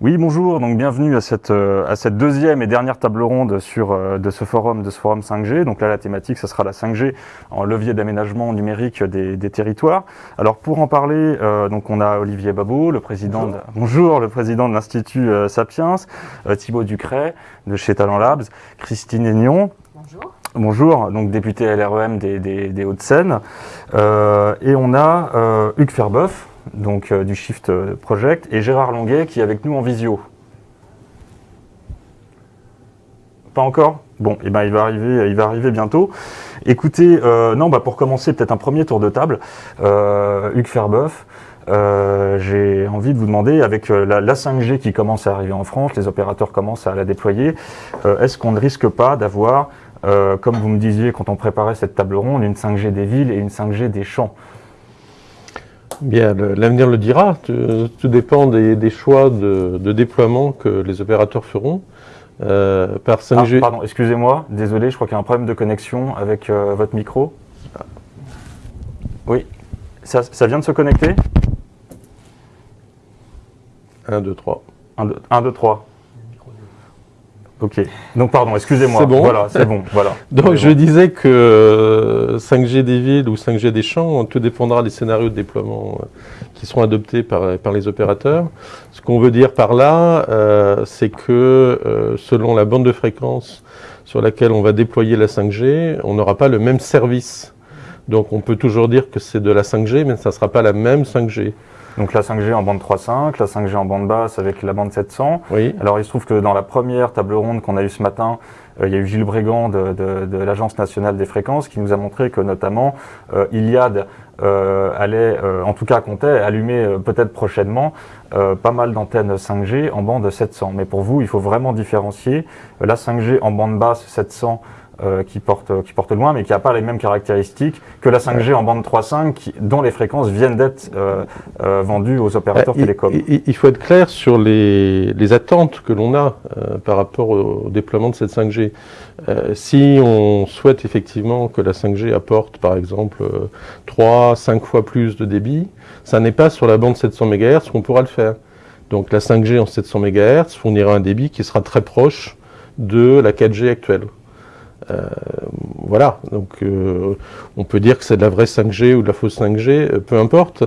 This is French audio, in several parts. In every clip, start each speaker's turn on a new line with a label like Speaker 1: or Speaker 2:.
Speaker 1: Oui, bonjour, donc bienvenue à cette, euh, à cette deuxième et dernière table ronde sur, euh, de ce forum, de ce forum 5G. Donc là, la thématique, ce sera la 5G en levier d'aménagement numérique des, des, territoires. Alors pour en parler, euh, donc on a Olivier Babot, le président, bonjour, de, bonjour, le président de l'Institut euh, Sapiens, euh, Thibaut Ducret de chez Talent Labs, Christine Aignon.
Speaker 2: Bonjour.
Speaker 1: Bonjour, donc député LREM des, des, des Hauts-de-Seine. Euh, et on a Hugues Ferbeuf, donc euh, du Shift Project, et Gérard Longuet qui est avec nous en visio. Pas encore? Bon, eh ben il va arriver, il va arriver bientôt. Écoutez, euh, non, bah pour commencer peut-être un premier tour de table, euh, Hugues Ferbeuf. Euh, j'ai envie de vous demander, avec euh, la, la, 5G qui commence à arriver en France, les opérateurs commencent à la déployer, euh, est-ce qu'on ne risque pas d'avoir, comme vous me disiez quand on préparait cette table ronde, une 5G des villes et une 5G des champs?
Speaker 3: Bien, l'avenir le dira. Tout, tout dépend des, des choix de, de, déploiement que les opérateurs feront.
Speaker 1: Euh, par 5G... Ah, pardon, excusez-moi, désolé, je crois qu'il y a un problème de connexion avec euh, votre micro. Oui, ça, ça, vient de se connecter?
Speaker 3: 1, 2, 3.
Speaker 1: 1, 2, 3. Ok, donc pardon, excusez-moi.
Speaker 3: C'est bon.
Speaker 1: Voilà, c'est bon. Voilà.
Speaker 3: donc je bon. disais que 5G des villes ou 5G des champs, tout dépendra des scénarios de déploiement euh, qui seront adoptés par, par les opérateurs. Ce qu'on veut dire par là, euh, c'est que euh, selon la bande de fréquence sur laquelle on va déployer la 5G, on n'aura pas le même service. Donc on peut toujours dire que c'est de la 5G, mais ça ne sera pas la même 5G.
Speaker 1: Donc la 5G en bande 3.5, la 5G en bande basse avec la bande 700.
Speaker 3: Oui.
Speaker 1: Alors il se trouve que dans la première table ronde qu'on a eue ce matin, euh, il y a eu Gilles Brégan de, de, de l'Agence nationale des fréquences qui nous a montré que notamment euh, Iliad euh, allait, en tout cas comptait, allumer peut-être prochainement pas mal d'antennes 5G en bande 700. Mais pour vous, il faut vraiment différencier la 5G en bande basse 700 euh, qui, porte, qui porte loin, mais qui n'a pas les mêmes caractéristiques que la 5G en bande 3.5, dont les fréquences viennent d'être euh, euh, vendues aux opérateurs
Speaker 3: il,
Speaker 1: télécoms.
Speaker 3: Il, il, faut être clair sur les, les attentes que l'on a par rapport au, au, déploiement de cette 5G. si on souhaite effectivement que la 5G apporte, par exemple, 3, 5 fois plus de débit, ça n'est pas sur la bande 700 MHz qu'on pourra le faire. Donc la 5G en 700 MHz fournira un débit qui sera très proche de la 4G actuelle. Euh, voilà, donc euh, on peut dire que c'est de la vraie 5G ou de la fausse 5G, euh, peu importe,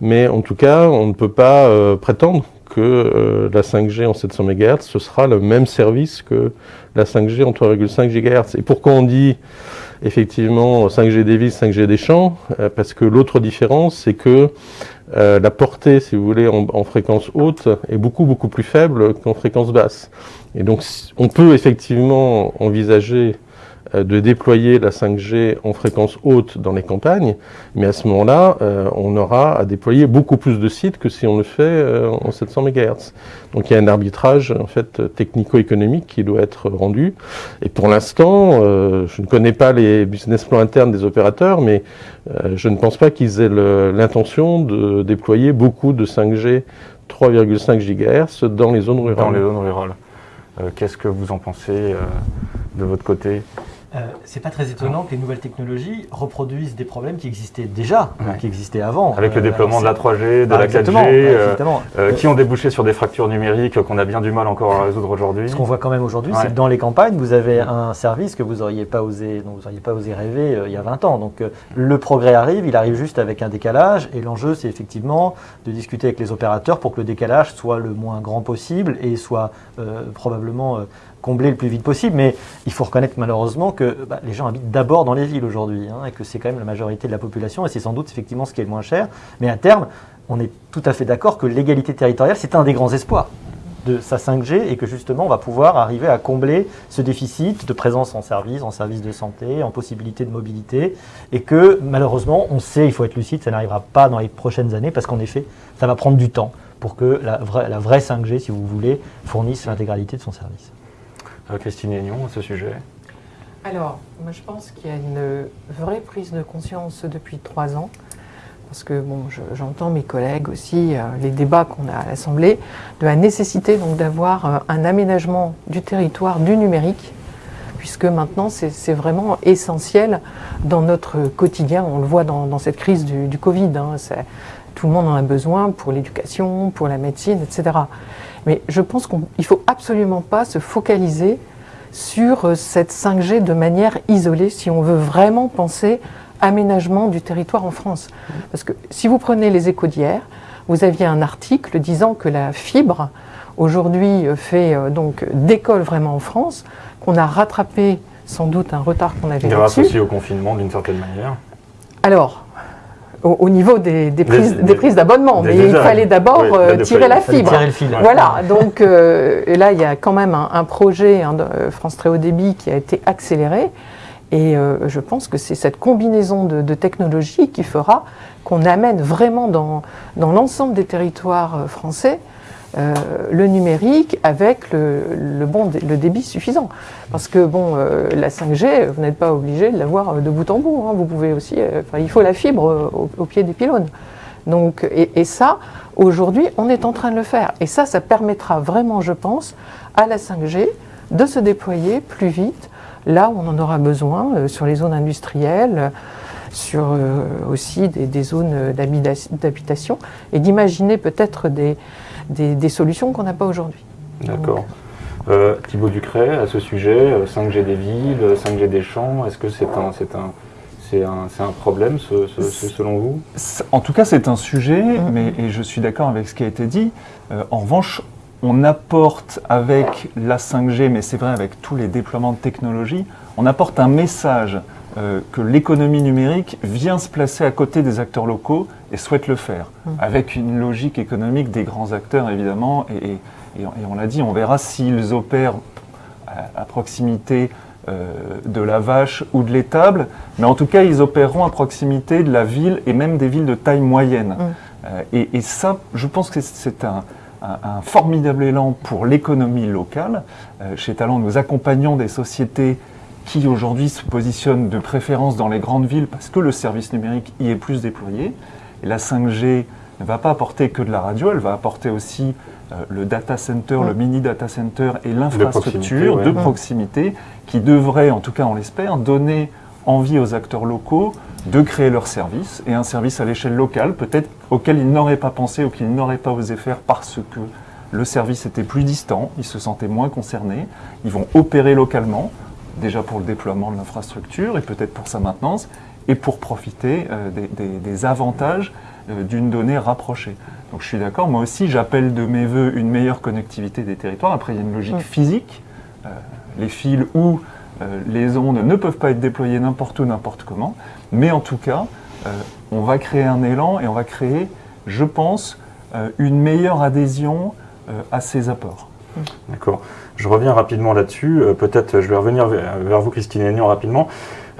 Speaker 3: mais en tout cas, on ne peut pas prétendre que la 5G en 700 MHz, ce sera le même service que la 5G en 3,5 GHz. Et pourquoi on dit effectivement 5G des villes, 5G des champs? Parce que l'autre différence, c'est que la portée, si vous voulez, en fréquence haute est beaucoup, beaucoup plus faible qu'en fréquence basse. Et donc, on peut effectivement envisager de déployer la 5G en fréquence haute dans les campagnes, mais à ce moment-là, euh, on aura à déployer beaucoup plus de sites que si on le fait euh, en 700 MHz. Donc il y a un arbitrage en fait technico-économique qui doit être rendu. Et pour l'instant, euh, je ne connais pas les business plans internes des opérateurs, mais je ne pense pas qu'ils aient l'intention de déployer beaucoup de 5G 3,5 GHz dans les zones rurales.
Speaker 1: Dans les zones rurales. Qu'est-ce que vous en pensez de votre côté?
Speaker 2: Euh, c'est pas très étonnant que les nouvelles technologies reproduisent des problèmes qui existaient déjà, ouais. qui existaient avant.
Speaker 1: Avec le déploiement de la 3G, de ah, la 4G, euh, euh, qui ont débouché sur des fractures numériques qu'on a bien du mal encore à résoudre aujourd'hui.
Speaker 2: Ce qu'on voit quand même aujourd'hui, ouais. c'est que dans les campagnes, vous avez un service que vous n'auriez pas osé, dont vous n'auriez pas osé rêver il y a 20 ans. Donc le progrès arrive, il arrive juste avec un décalage, et l'enjeu, c'est effectivement de discuter avec les opérateurs pour que le décalage soit le moins grand possible et soit probablement combler le plus vite possible, mais il faut reconnaître malheureusement que bah, les gens habitent d'abord dans les villes aujourd'hui, hein, et que c'est quand même la majorité de la population, et c'est sans doute effectivement ce qui est le moins cher, mais à terme, on est tout à fait d'accord que l'égalité territoriale, c'est un des grands espoirs de sa 5G, et que justement, on va pouvoir arriver à combler ce déficit de présence en service, en service de santé, en possibilité de mobilité, et que malheureusement, on sait, il faut être lucide, ça n'arrivera pas dans les prochaines années, parce qu'en effet, ça va prendre du temps pour que la vraie, la vraie 5G, si vous voulez, fournisse l'intégralité de son service.
Speaker 1: Christine Aignon à ce sujet
Speaker 4: Alors, moi je pense qu'il y a une vraie prise de conscience depuis trois ans, parce que bon, j'entends mes collègues aussi, euh, les débats qu'on a à l'Assemblée, de la nécessité d'avoir euh, un aménagement du territoire du numérique, puisque maintenant c'est vraiment essentiel dans notre quotidien. On le voit dans, cette crise du, Covid. Hein. Tout le monde en a besoin pour l'éducation, pour la médecine, etc. Mais je pense qu'il ne faut absolument pas se focaliser sur euh, cette 5G de manière isolée si on veut vraiment penser aménagement du territoire en France. Parce que si vous prenez les échos d'hier, vous aviez un article disant que la fibre aujourd'hui euh, fait euh, donc décolle vraiment en France, qu'on a rattrapé sans doute un retard qu'on avait
Speaker 1: Grâce aussi au confinement d'une certaine manière.
Speaker 4: Alors, au, niveau des, prises, des, prises d'abonnement, mais il fallait d'abord euh, tirer la fibre.
Speaker 2: Tirer le fil,
Speaker 4: Voilà, donc et là il y a quand même un, projet hein, de France Très Haut Débit qui a été accéléré. Et je pense que c'est cette combinaison de, de technologies qui fera qu'on amène vraiment dans, dans l'ensemble des territoires français euh, le numérique avec le, bon, le débit suffisant. Parce que bon, euh, la 5G, vous n'êtes pas obligé de l'avoir de bout en bout. Hein. Vous pouvez aussi, euh, il faut la fibre au, pied des pylônes. Donc, et, ça, aujourd'hui, on est en train de le faire. Et ça, ça permettra vraiment, je pense, à la 5G de se déployer plus vite là où on en aura besoin, sur les zones industrielles, sur aussi des, des zones d'habitation, et d'imaginer peut-être des, des, solutions qu'on n'a pas aujourd'hui.
Speaker 1: D'accord. Euh, Thibaut Ducret, à ce sujet, 5G euh, des villes, 5G des champs, est-ce que c'est un, c'est un, c'est un, un, problème selon vous?
Speaker 5: En tout cas, c'est un sujet, mm. mais, et je suis d'accord avec ce qui a été dit. Euh, en revanche, on apporte avec la 5G, mais c'est vrai avec tous les déploiements de technologie, on apporte un message euh, que l'économie numérique vient se placer à côté des acteurs locaux et souhaite le faire, mmh. avec une logique économique des grands acteurs évidemment, et, on l'a dit, on verra s'ils opèrent à, proximité euh, de la vache ou de l'étable, mais en tout cas ils opéreront à proximité de la ville et même des villes de taille moyenne. Mmh. Euh, et, ça, je pense que c'est un, formidable élan pour l'économie locale. chez Talent, nous accompagnons des sociétés qui aujourd'hui se positionne de préférence dans les grandes villes parce que le service numérique y est plus déployé. Et la 5G ne va pas apporter que de la radio, elle va apporter aussi euh, le data center, le mini data center et l'infrastructure de, proximité, qui devrait, en tout cas on l'espère, donner envie aux acteurs locaux de créer leur service et un service à l'échelle locale, peut-être auquel ils n'auraient pas pensé ou qu'ils n'auraient pas osé faire parce que le service était plus distant, ils se sentaient moins concernés, ils vont opérer localement, déjà pour le déploiement de l'infrastructure et peut-être pour sa maintenance, et pour profiter euh, des, avantages euh, d'une donnée rapprochée. Donc je suis d'accord, moi aussi j'appelle de mes voeux une meilleure connectivité des territoires. Après il y a une logique physique, euh, les fils ou les ondes ne peuvent pas être déployées n'importe où, n'importe comment, mais en tout cas on va créer un élan et on va créer, je pense, une meilleure adhésion à ces apports.
Speaker 1: D'accord. Je reviens rapidement là-dessus. Euh, peut-être je vais revenir vers, vous, Christine Aignan, rapidement.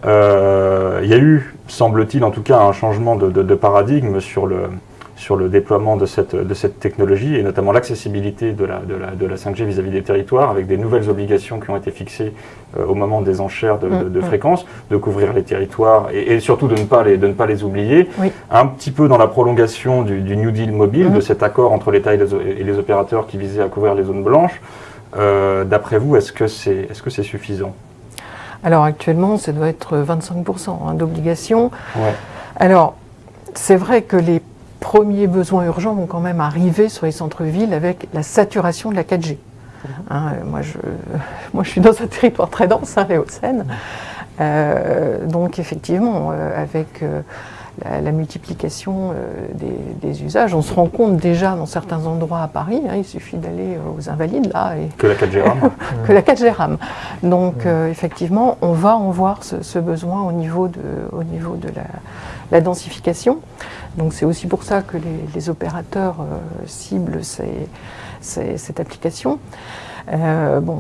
Speaker 1: Euh, il y a eu, semble-t-il, en tout cas, un changement de, paradigme sur le, sur le déploiement de cette, de cette technologie et notamment l'accessibilité de la, de, la, de la 5G vis-à-vis des territoires avec des nouvelles obligations qui ont été fixées euh, au moment des enchères de, de, mm, mm. fréquences, de couvrir les territoires et, surtout de ne pas les, de ne pas les oublier. Un petit peu dans la prolongation du, New Deal mobile, de mm. cet accord entre l'État et, et les opérateurs qui visait à couvrir les zones blanches. Euh, d'après vous, est-ce que c'est est -ce c'est suffisant?
Speaker 4: Alors actuellement, ça doit être 25% hein, d'obligation. Alors, c'est vrai que les premiers besoins urgents vont quand même arriver sur les centres-villes avec la saturation de la 4G. Hein, moi, je, moi, je suis dans un territoire très dense, hein, les Hauts-de-Seine. Euh, donc, effectivement, euh, avec la, multiplication euh, des, usages. On se rend compte déjà dans certains endroits à Paris, hein, il suffit d'aller euh, aux Invalides là. Et
Speaker 1: que la 4G rame.
Speaker 4: que la 4G rame. Donc euh, effectivement, on va en voir ce, besoin au niveau de, au niveau de la, densification. Donc c'est aussi pour ça que les, opérateurs ciblent cette application. bon,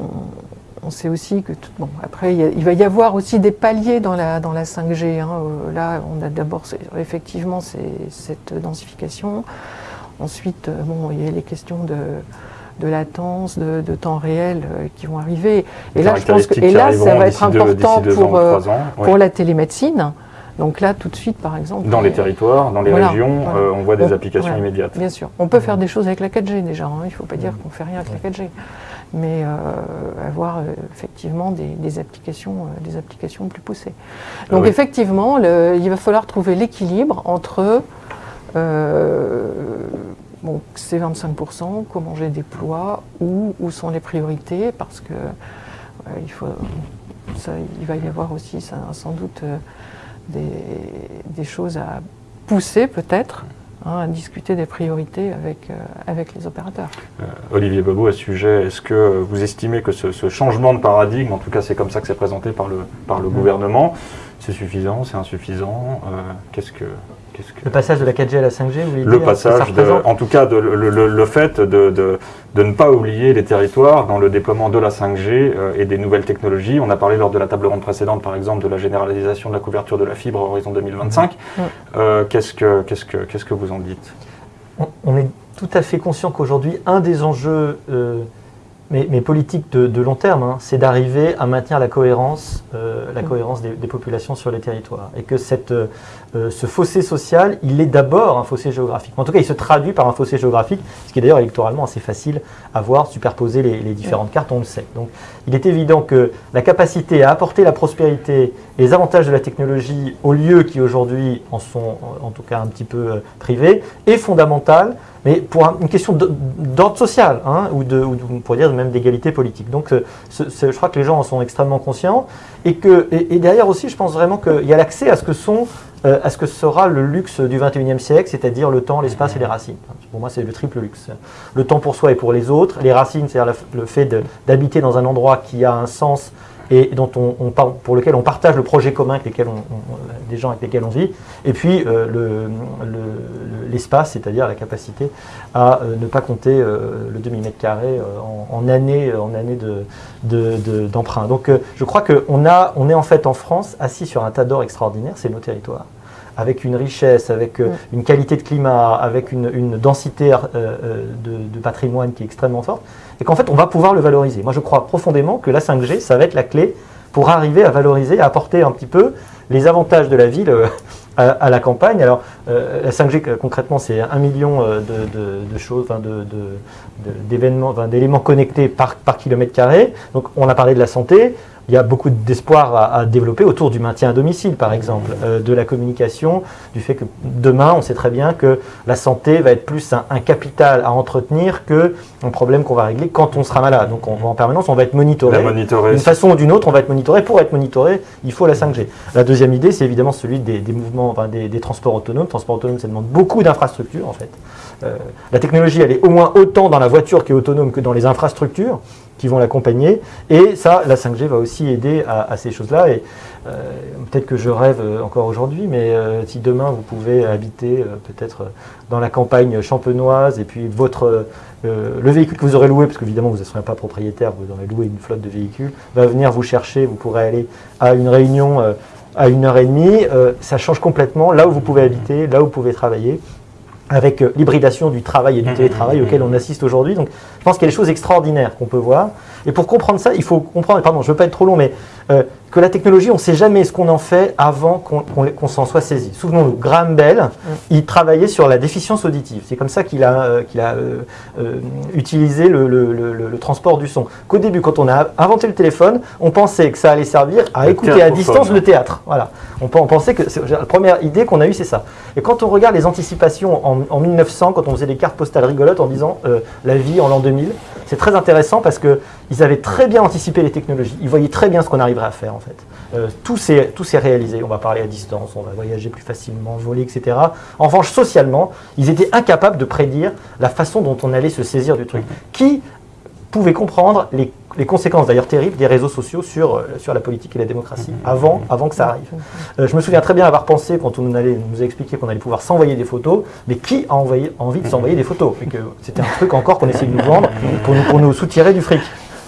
Speaker 4: on sait aussi que, bon, après, il, va y avoir aussi des paliers dans la, dans la 5G. Hein. Euh, là, on a d'abord effectivement cette densification. Ensuite, euh, bon, il y a les questions de, de latence, de, temps réel euh, qui vont arriver. Et là, je pense que et là, ça va être important pour, pour la télémédecine. Donc là, tout de suite, par exemple.
Speaker 1: Dans les territoires, dans les régions, on voit des applications immédiates.
Speaker 4: Bien sûr. On peut faire des choses avec la 4G déjà. Hein. Il ne faut pas dire qu'on ne fait rien avec la 4G. Mais avoir effectivement des, applications, des applications plus poussées. Donc effectivement, il va falloir trouver l'équilibre entre bon, ces 25%, comment je les déploie, où, où sont les priorités, parce que il, faut, ça, il va y avoir aussi sans doute des, des, choses à pousser peut-être Hein, à discuter des priorités avec, euh, avec les opérateurs.
Speaker 1: Euh, Olivier Bobo, à ce sujet, est-ce que vous estimez que ce, changement de paradigme, en tout cas c'est comme ça que c'est présenté par le, par le gouvernement, c'est suffisant, c'est insuffisant euh, Qu'est-ce que
Speaker 2: le passage de la 4G à la 5G, vous voulez
Speaker 1: Le passage, en tout cas, de, le, fait de, de, ne pas oublier les territoires dans le déploiement de la 5G euh, et des nouvelles technologies. On a parlé lors de la table ronde précédente, par exemple, de la généralisation de la couverture de la fibre à horizon 2025. Euh, qu'est-ce, que, qu'est-ce, que, qu'est-ce que vous en dites?
Speaker 2: On, est tout à fait conscient qu'aujourd'hui, un des enjeux euh, mais, politique de, long terme, hein, c'est d'arriver à maintenir la cohérence, euh, la cohérence des, populations sur les territoires. Et que cette, euh, ce fossé social, il est d'abord un fossé géographique. En tout cas, il se traduit par un fossé géographique, ce qui est d'ailleurs électoralement assez facile à voir, superposer les, différentes cartes, on le sait. Donc, il est évident que la capacité à apporter la prospérité et les avantages de la technologie aux lieux qui aujourd'hui en sont en tout cas un petit peu euh, privés est fondamentale mais pour une question d'ordre social, hein, ou, de, ou on pourrait dire même d'égalité politique. Donc euh, je crois que les gens en sont extrêmement conscients, et, que, et, derrière aussi, je pense vraiment qu'il y a l'accès à ce que sont euh, à ce que sera le luxe du 21e siècle, c'est-à-dire le temps, l'espace et les racines? Pour moi, c'est le triple luxe. Le temps pour soi et pour les autres, les racines, c'est-à-dire le fait d'habiter dans un endroit qui a un sens et dont on, pour lequel on partage le projet commun avec lesquels on, des gens avec lesquels on vit, et puis euh, l'espace, c'est-à-dire la capacité à euh, ne pas compter euh, le demi-mètre carré en, années, en année d'emprunt. Donc je crois qu'on on est en fait en France assis sur un tas d'or extraordinaire, c'est nos territoires. Avec une richesse, avec une qualité de climat, avec une, densité de, de, patrimoine qui est extrêmement forte et qu'en fait, on va pouvoir le valoriser. Moi, je crois profondément que la 5G, ça va être la clé pour arriver à valoriser, à apporter un petit peu les avantages de la ville euh, à, la campagne. Alors, euh, la 5G, euh, concrètement, c'est un million de, choses, d'événements, d'éléments connectés par kilomètre carré. Donc, on a parlé de la santé il y a beaucoup d'espoir à, développer autour du maintien à domicile, par exemple, euh, de la communication, du fait que demain, on sait très bien que la santé va être plus un, capital à entretenir que un problème qu'on va régler quand on sera malade. Donc, on, en permanence, on va être monitoré. D'une façon ou d'une autre, on va être monitoré. Pour être monitoré, il faut la 5G. La deuxième idée, c'est évidemment celui des, mouvements, enfin, des, transports autonomes. Transport autonome, ça demande beaucoup d'infrastructures, en fait. Euh, la technologie, elle est au moins autant dans la voiture qui est autonome que dans les infrastructures qui vont l'accompagner. Et ça, la 5G va aussi aider à, ces choses-là. Et euh, peut-être que je rêve euh, encore aujourd'hui, mais si demain vous pouvez habiter peut-être dans la campagne champenoise et puis votre le véhicule que vous aurez loué, parce qu'évidemment vous ne serez pas propriétaire, vous aurez loué une flotte de véhicules, va venir vous chercher, vous pourrez aller à une réunion à une heure et demie, ça change complètement là où vous pouvez habiter, là où vous pouvez travailler avec l'hybridation du travail et du télétravail auquel on assiste aujourd'hui. Donc je pense qu'il y a des choses extraordinaires qu'on peut voir. Et pour comprendre ça, il faut comprendre, pardon, je ne veux pas être trop long, mais euh, que la technologie, on ne sait jamais ce qu'on en fait avant qu'on s'en soit saisi. Souvenons-nous, Graham Bell, mm. il travaillait sur la déficience auditive. C'est comme ça qu'il a, euh, a euh, utilisé le, transport du son. Qu'au début, quand on a inventé le téléphone, on pensait que ça allait servir à écouter à distance le théâtre. Voilà. On, pensait que la première idée qu'on a eue, c'est ça. Et quand on regarde les anticipations en, en, 1900, quand on faisait des cartes postales rigolotes en disant la vie en l'an 2000, c'est très intéressant parce qu'ils avaient très bien anticipé les technologies. Ils voyaient très bien ce qu'on arriverait à faire en fait. Euh, tout s'est réalisé. On va parler à distance, on va voyager plus facilement, voler, etc. En revanche, socialement, ils étaient incapables de prédire la façon dont on allait se saisir du truc. Qui pouvait comprendre les, conséquences d'ailleurs terribles des réseaux sociaux sur, euh, sur la politique et la démocratie avant, avant que ça arrive. Euh, je me souviens très bien avoir pensé quand on nous, allait, nous a expliqué qu'on allait pouvoir s'envoyer des photos, mais qui a envoyé, envie de s'envoyer des photos? Et que c'était un truc encore qu'on essayait de nous vendre pour nous, pour nous soutirer du fric.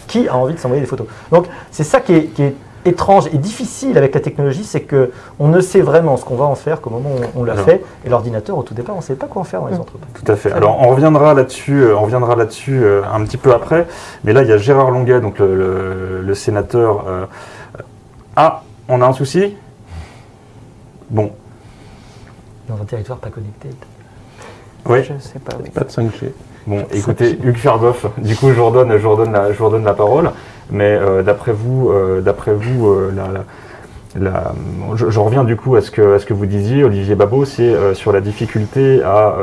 Speaker 2: Qui a envie de s'envoyer des photos? Donc c'est ça qui est, qui est étrange et difficile avec la technologie, c'est que on ne sait vraiment ce qu'on va en faire qu'au moment où on l'a fait. Et l'ordinateur, au tout départ, on ne sait pas quoi en faire dans les mm. entreprises.
Speaker 1: Tout à fait. Alors, on reviendra là-dessus, euh, on reviendra là-dessus euh, un petit peu après. Mais là, il y a Gérard Longuet, donc le, sénateur. Euh, ah, on a un souci? Bon.
Speaker 2: Dans un territoire pas connecté.
Speaker 1: Oui.
Speaker 4: Je ne sais pas. Oui.
Speaker 3: Pas de 5G.
Speaker 1: Bon, écoutez, Hugues Fergoff, du coup, je vous redonne, je redonne, la, je vous redonne la parole. Mais euh, d'après vous, euh, d'après vous, euh, je, reviens du coup à ce que, à ce que vous disiez, Olivier Babot, c'est sur la difficulté à,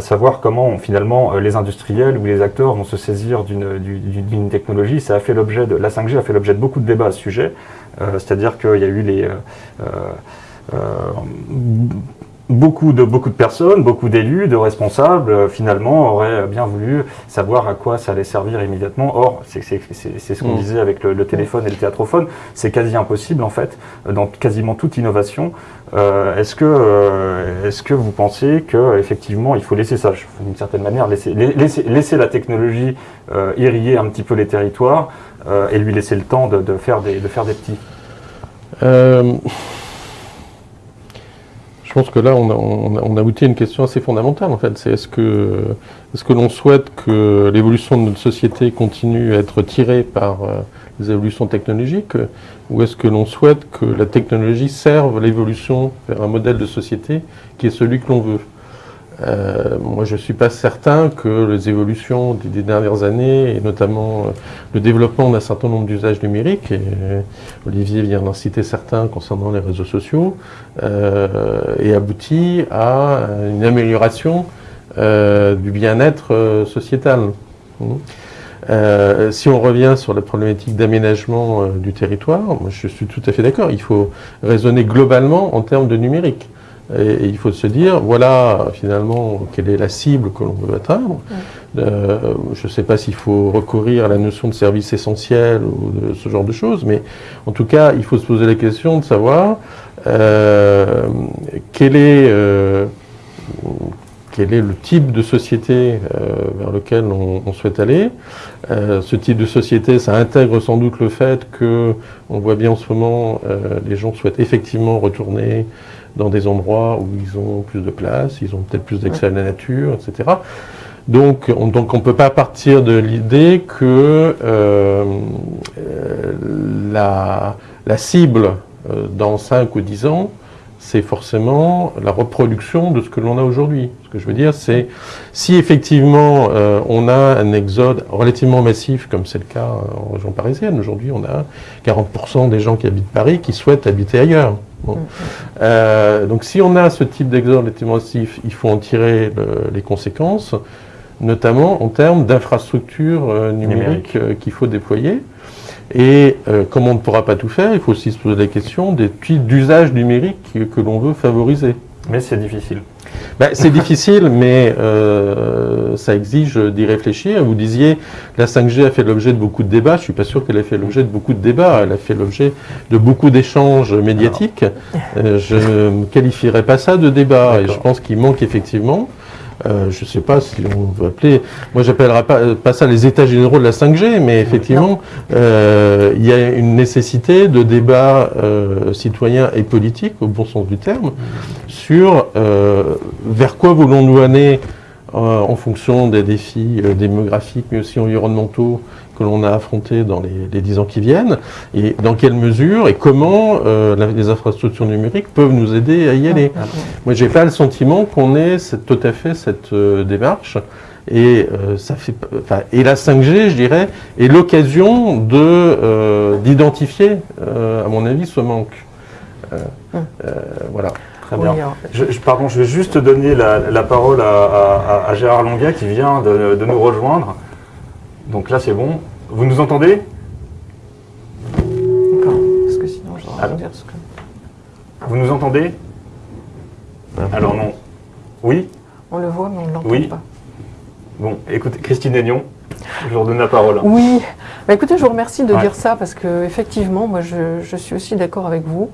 Speaker 1: savoir comment finalement les industriels ou les acteurs vont se saisir d'une du- du- d'une technologie. Ça a fait l'objet de la 5G a fait l'objet de beaucoup de débats à ce sujet. C'est-à-dire qu'il y a eu les beaucoup de, beaucoup de personnes, beaucoup d'élus, de responsables, euh, finalement, auraient bien voulu savoir à quoi ça allait servir immédiatement. Or, c'est ce qu'on
Speaker 3: Mm.
Speaker 1: disait avec le, le téléphone et le théâtrophone, c'est quasi impossible, en fait, euh, dans quasiment toute innovation. Euh, Est-ce que, euh, est que vous pensez qu'effectivement, il faut laisser ça, d'une certaine manière, laisser, la- laisser, laisser la technologie euh, irriguer un petit peu les territoires euh, et lui laisser le temps de, de faire, des, de faire des petits?
Speaker 3: Euh, je pense que là, on, a, on, à une question assez fondamentale, en fait. C'est est-ce que, est-ce que l'on souhaite que l'évolution de notre société continue à être tirée par euh, les évolutions technologiques, ou est-ce que l'on souhaite que la technologie serve l'évolution vers un modèle de société qui est celui que l'on veut? Euh, moi, je ne suis pas certain que les évolutions des, dernières années, et notamment euh, le développement d'un certain nombre d'usages numériques, et euh, Olivier vient d'en citer certains concernant les réseaux sociaux, ait abouti à une amélioration du bien-être sociétal. Euh, si on revient sur la problématique d'aménagement du territoire, je suis tout à fait d'accord. Il faut raisonner globalement en termes de numérique. Et, il faut se dire, voilà finalement quelle est la cible que l'on veut atteindre. Euh, je ne sais pas s'il faut recourir à la notion de service essentiel ou de ce genre de choses, mais en tout cas, il faut se poser la question de savoir euh, quel est euh, quel est le type de société vers lequel on, on souhaite aller. Ce type de société, ça intègre sans doute le fait que, on voit bien en ce moment, les gens souhaitent effectivement retourner dans des endroits où ils ont plus de place, ils ont peut-être plus d'accès à la nature, etc. Donc on donc on peut pas partir de l'idée que euh, euh, la, la cible euh, dans 5 ou 10 ans, c'est forcément la reproduction de ce que l'on a aujourd'hui. Ce que je veux dire, c'est si effectivement euh, on a un exode relativement massif, comme c'est le cas en région parisienne, aujourd'hui on a 40% des gens qui habitent Paris qui souhaitent habiter ailleurs. Bon. Euh, donc si on a ce type d'exode relativement massif, il faut en tirer le- les conséquences, notamment en termes d'infrastructures euh, numériques euh, qu'il faut déployer. Et euh, comme on ne pourra pas tout faire, il faut aussi se poser la question des types d'usages numériques que, que l'on veut favoriser.
Speaker 1: Mais c'est difficile.
Speaker 3: Ben, c'est difficile, mais euh, ça exige d'y réfléchir. Vous disiez, la 5G a fait l'objet de beaucoup de débats. Je suis pas sûr qu'elle ait fait l'objet de beaucoup de débats. Elle a fait l'objet de beaucoup d'échanges médiatiques. Euh, je ne qualifierais pas ça de débat. Et je pense qu'il manque effectivement. Euh, je ne sais pas si on veut appeler, moi j'appellerais pas, pas ça les états généraux de la 5G, mais effectivement, euh, il y a une nécessité de débat euh, citoyen et politique, au bon sens du terme, sur euh, vers quoi voulons-nous aller euh, en fonction des défis euh, démographiques, mais aussi environnementaux que l'on a affrontés dans les, 10 ans qui viennent, et dans quelle mesure et comment euh, la- les infrastructures numériques peuvent nous aider à y aller. Moi, j'ai pas le sentiment qu'on ait cette- tout à fait cette euh, démarche. Et, euh, ça fait, et la 5G, je dirais, est l'occasion de euh, d'identifier, euh, à mon avis, ce manque. Euh, euh, voilà.
Speaker 1: Très bien. Je, je- pardon, je vais juste donner la, la parole à, à- à Gérard Longuet qui vient de, de nous rejoindre. Donc là, c'est bon. Vous nous entendez?
Speaker 4: D'accord. Parce que sinon, je vais dire ce que...
Speaker 1: Vous nous entendez? Alors non. Oui?
Speaker 4: On le voit, mais on ne l'entend
Speaker 1: Oui.
Speaker 4: pas.
Speaker 1: Bon, écoutez, Christine Aignon, je vous redonne la parole.
Speaker 4: Oui, Bah, écoutez, je vous remercie de
Speaker 1: Ouais.
Speaker 4: dire ça parce que effectivement, moi, je, je suis aussi d'accord avec vous.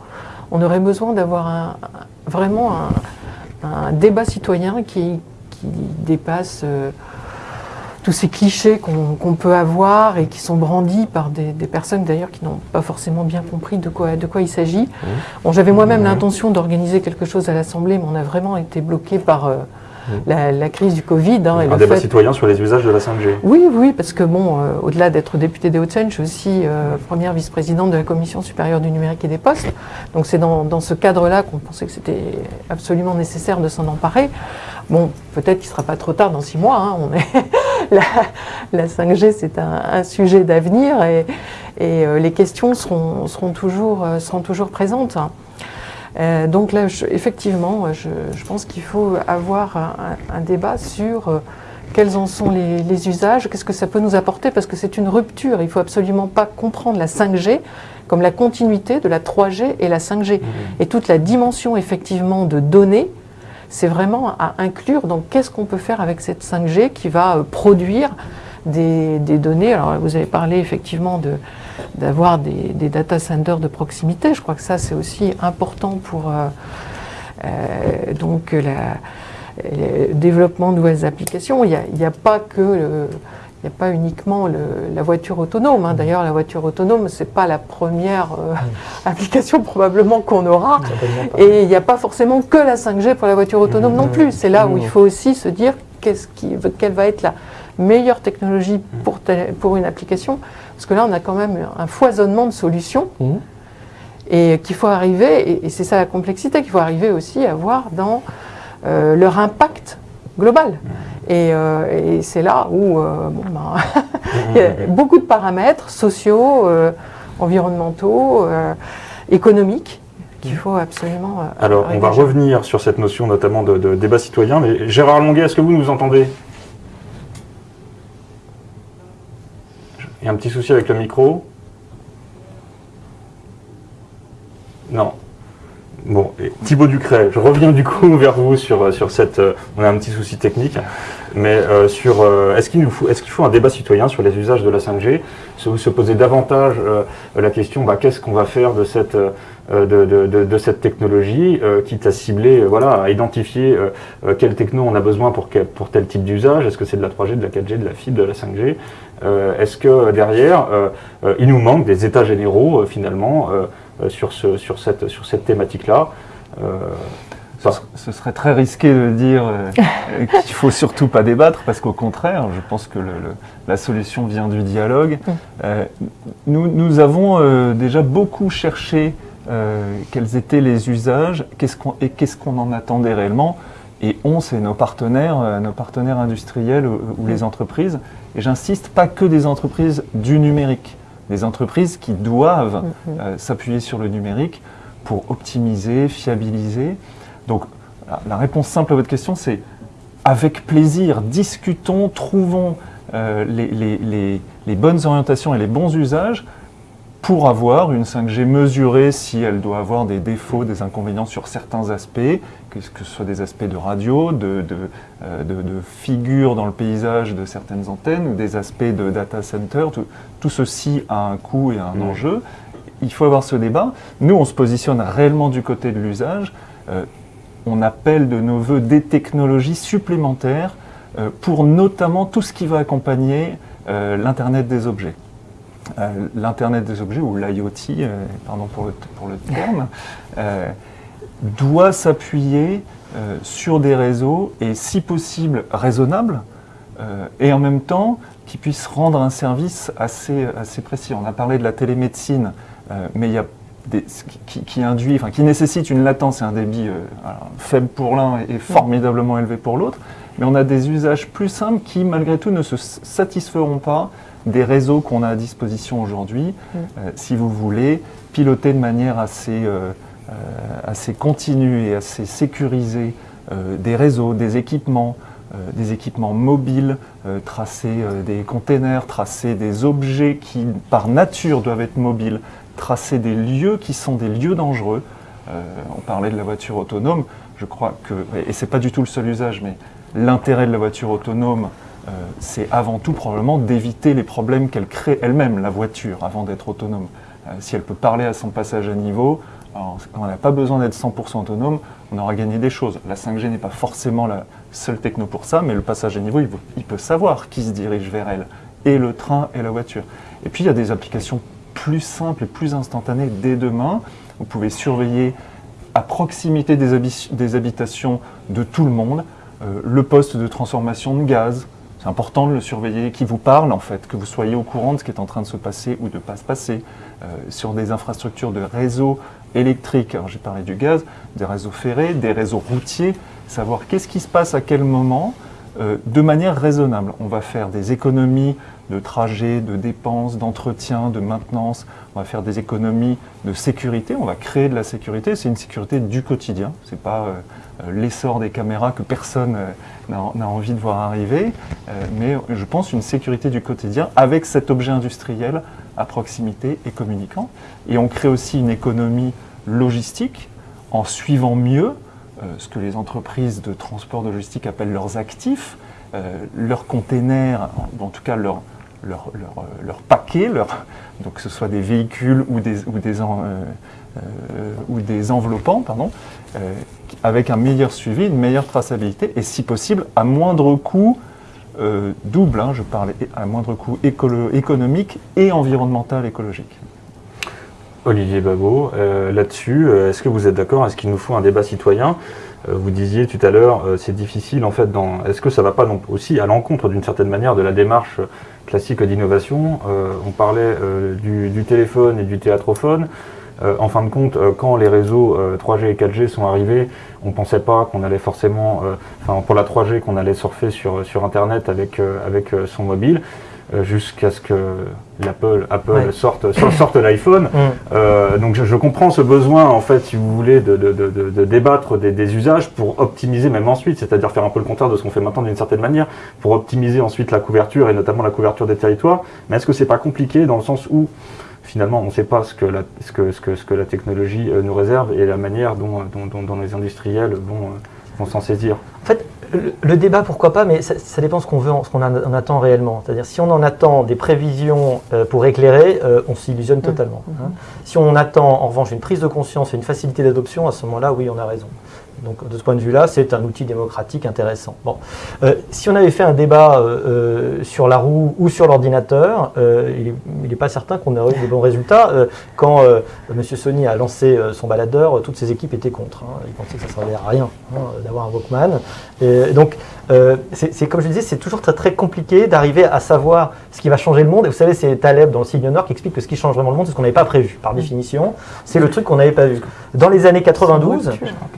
Speaker 4: On aurait besoin d'avoir un- vraiment un, un débat citoyen qui, qui dépasse euh, tous ces clichés qu'on peut avoir et qui sont brandis par des, des personnes d'ailleurs qui n'ont pas forcément bien compris de quoi, de quoi il s'agit. Bon, J'avais moi-même
Speaker 1: Mhm.
Speaker 4: l'intention d'organiser quelque chose à l'Assemblée, mais on a vraiment été bloqué par, euh, la, la crise du Covid. hein, et
Speaker 1: Un
Speaker 4: le
Speaker 1: débat
Speaker 4: fait-
Speaker 1: citoyen sur les usages de la 5G.
Speaker 4: Oui, oui, parce que bon, euh, au-delà d'être députée des Hauts-de-Seine, je suis aussi euh, première vice-présidente de la Commission supérieure du numérique et des postes. Donc c'est dans, dans ce cadre-là qu'on pensait que c'était absolument nécessaire de s'en emparer. Bon, peut-être qu'il ne sera pas trop tard dans six mois. hein, on est la, la 5G, c'est un, un sujet d'avenir et, et, euh, les questions seront, seront, toujours, euh, seront toujours présentes. Euh, donc là, je- effectivement, je, je pense qu'il faut avoir un, débat sur euh, quels en sont les, les usages, qu'est-ce que ça peut nous apporter, parce que c'est une rupture. Il ne faut absolument pas comprendre la 5G comme la continuité de la 3G et la 5G. Et toute la dimension effectivement de données, c'est vraiment à inclure dans qu'est-ce qu'on peut faire avec cette 5G qui va euh, produire des, données. Alors vous avez parlé effectivement de d'avoir des, des data centers de proximité. Je crois que ça c'est aussi important pour euh, euh, donc le développement de nouvelles applications. Il n'y a, pas que il n'y a pas uniquement le- la voiture autonome. hein. D'ailleurs, la voiture autonome, ce n'est pas la première euh, application probablement qu'on aura.
Speaker 2: Pas.
Speaker 4: Et il n'y a pas forcément que la 5G pour la voiture autonome non plus. C'est là où il faut aussi se dire qui, quelle va être la meilleure technologie pour, telle- pour une application. Parce que là, on a quand même un foisonnement de solutions et qu'il faut arriver, et, et c'est ça la complexité, qu'il faut arriver aussi à voir dans euh, leur impact global. Et, euh, et c'est là où euh, bon, ben, il y a beaucoup de paramètres sociaux, euh, environnementaux, économiques qu'il faut absolument.
Speaker 1: Alors, on va revenir sur cette notion notamment de, de débat citoyen. Mais Gérard Longuet, est-ce que vous nous entendez? Il y a un petit souci avec le micro Non. Bon, Thibaut Ducret, je reviens du coup vers vous sur, sur cette... euh, on a un petit souci technique, mais euh, sur... euh, est-ce qu'il faut, est-ce qu'il faut un débat citoyen sur les usages de la 5G se, se poser davantage euh, la question, bah, qu'est-ce qu'on va faire de cette... euh, de, de- de- de cette technologie, euh, quitte à cibler, euh, voilà, à identifier euh, euh, quelle techno on a besoin pour, quel- pour tel type d'usage? Est-ce que c'est de la 3G, de la 4G, de la fibre, de la 5G Euh, Est-ce que euh, derrière, euh, euh, il nous manque des états généraux euh, finalement euh, euh, sur, ce, sur cette, sur cette thématique-là Euh,
Speaker 5: Ce, ce serait très risqué de dire euh, euh, qu'il faut surtout pas débattre, parce qu'au contraire, je pense que le- le- la solution vient du dialogue. Euh, nous, nous avons euh, déjà beaucoup cherché euh, quels étaient les usages qu'est-ce qu'on- et qu'est-ce qu'on en attendait réellement. Et on, c'est nos partenaires, euh, nos partenaires industriels ou, ou les entreprises. Et j'insiste, pas que des entreprises du numérique, des entreprises qui doivent euh, s'appuyer sur le numérique pour optimiser, fiabiliser. Donc, la- la réponse simple à votre question, c'est avec plaisir, discutons, trouvons euh, les, les- les- les bonnes orientations et les bons usages pour avoir une 5G mesurée si elle doit avoir des défauts, des inconvénients sur certains aspects, que ce soit des aspects de radio, de, de, euh, de- de figures dans le paysage de certaines antennes ou des aspects de data center. Tout, tout ceci a un coût et un
Speaker 1: Mhm.
Speaker 5: enjeu. Il faut avoir ce débat. Nous, on se positionne réellement du côté de l'usage. Euh, on appelle de nos voeux des technologies supplémentaires euh, pour notamment tout ce qui va accompagner l'Internet des objets. L'Internet des objets, ou l'IoT, pardon pour le, pour le terme, doit s'appuyer euh, sur des réseaux et si possible raisonnables euh, et en même temps qui puissent rendre un service assez, assez précis. On a parlé de la télémédecine, euh, mais il y a des, qui, qui induit, enfin, qui nécessite une latence et un débit alors, faible pour l'un et formidablement élevé pour l'autre. Mais on a des usages plus simples qui, malgré tout, ne se satisferont pas des réseaux qu'on a à disposition aujourd'hui.
Speaker 4: Mm.
Speaker 5: Euh, si vous voulez, piloter de manière assez, euh, assez continue et assez sécurisée euh, des réseaux, des équipements, euh, des équipements mobiles, euh, tracer euh, des containers, tracer des objets qui, par nature, doivent être mobiles, tracer des lieux qui sont des lieux dangereux. Euh, on parlait de la voiture autonome, je crois que, et c'est pas du tout le seul usage, mais l'intérêt de la voiture autonome, euh, c'est avant tout probablement d'éviter les problèmes qu'elle crée elle-même, la voiture, avant d'être autonome. Euh, si elle peut parler à son passage à niveau, alors, on n'a pas besoin d'être 100% autonome, on aura gagné des choses. La 5G n'est pas forcément la seule techno pour ça, mais le passage à niveau, il, peut savoir qui se dirige vers elle, et le train et la voiture. Et puis il y a des applications plus simples et plus instantanées dès demain. Vous pouvez surveiller à proximité des, habi- des habitations de tout le monde euh, le poste de transformation de gaz. C'est important de le surveiller, qui vous parle en fait, que vous soyez au courant de ce qui est en train de se passer ou de ne pas se passer. Euh, sur des infrastructures de réseaux électriques, alors j'ai parlé du gaz, des réseaux ferrés, des réseaux routiers, savoir qu'est-ce qui se passe à quel moment, euh, de manière raisonnable. On va faire des économies de trajets, de dépenses, d'entretien, de maintenance. On va faire des économies de sécurité. On va créer de la sécurité. C'est une sécurité du quotidien. C'est pas euh, l'essor des caméras que personne n'a envie de voir arriver, mais je pense une sécurité du quotidien avec cet objet industriel à proximité et communiquant. Et on crée aussi une économie logistique en suivant mieux euh, ce que les entreprises de transport de logistique appellent leurs actifs, euh, leurs containers, en, tout cas leurs leur, euh, paquets, donc que ce soit des véhicules ou des, ou ou des enveloppants, pardon, avec un meilleur suivi, une meilleure traçabilité et si possible à moindre coût euh, double, hein, je parle à moindre coût économique et environnemental écologique.
Speaker 1: Olivier Babot, euh, là-dessus, euh, est-ce que vous êtes d'accord Est-ce qu'il nous faut un débat citoyen? Vous disiez tout à l'heure, c'est difficile en fait. Est-ce que ça ne va pas aussi à l'encontre d'une certaine manière de la démarche classique d'innovation? On parlait du, téléphone et du théâtrophone. Euh, en fin de compte, euh, quand les réseaux 3G euh, et 4G sont arrivés, on ne pensait pas qu'on allait forcément, enfin pour la 3G, qu'on allait surfer sur, sur Internet avec, avec son mobile. jusqu'à ce que l'Apple Apple sorte, sorte l'iPhone. Mm. donc je, comprends ce besoin, en fait, si vous voulez, de, de, de, débattre des, des, usages pour optimiser même ensuite, c'est-à-dire faire un peu le contraire de ce qu'on fait maintenant d'une certaine manière, pour optimiser ensuite la couverture et notamment la couverture des territoires. Mais est-ce que c'est pas compliqué dans le sens où finalement, on ne sait pas ce que la, ce que, ce que, ce que la technologie euh, nous réserve et la manière dont, dont, dont, les industriels vont, euh, vont s'en saisir.
Speaker 2: En fait, le, débat, pourquoi pas, mais ça, dépend ce qu'on veut, ce qu'on en attend réellement. C'est-à-dire, si on en attend des prévisions euh, pour éclairer, on s'illusionne totalement. Hein. Si on attend, en revanche, une prise de conscience et une facilité d'adoption, à ce moment-là, oui, on a raison. Donc de ce point de vue-là, c'est un outil démocratique intéressant. Bon. Euh, si on avait fait un débat euh, euh, sur la roue ou sur l'ordinateur, il n'est pas certain qu'on aurait eu de bons résultats. quand M. Sony a lancé son baladeur, toutes ses équipes étaient contre. Hein. Ils pensaient que ça ne servait à rien hein, d'avoir un Walkman. Et donc c'est comme je disais, c'est toujours très très compliqué d'arriver à savoir ce qui va changer le monde. Et vous savez, c'est Taleb dans le signe nord qui explique que ce qui change vraiment le monde, c'est ce qu'on n'avait pas prévu. Par définition, c'est le truc qu'on n'avait pas vu. Dans les années 92,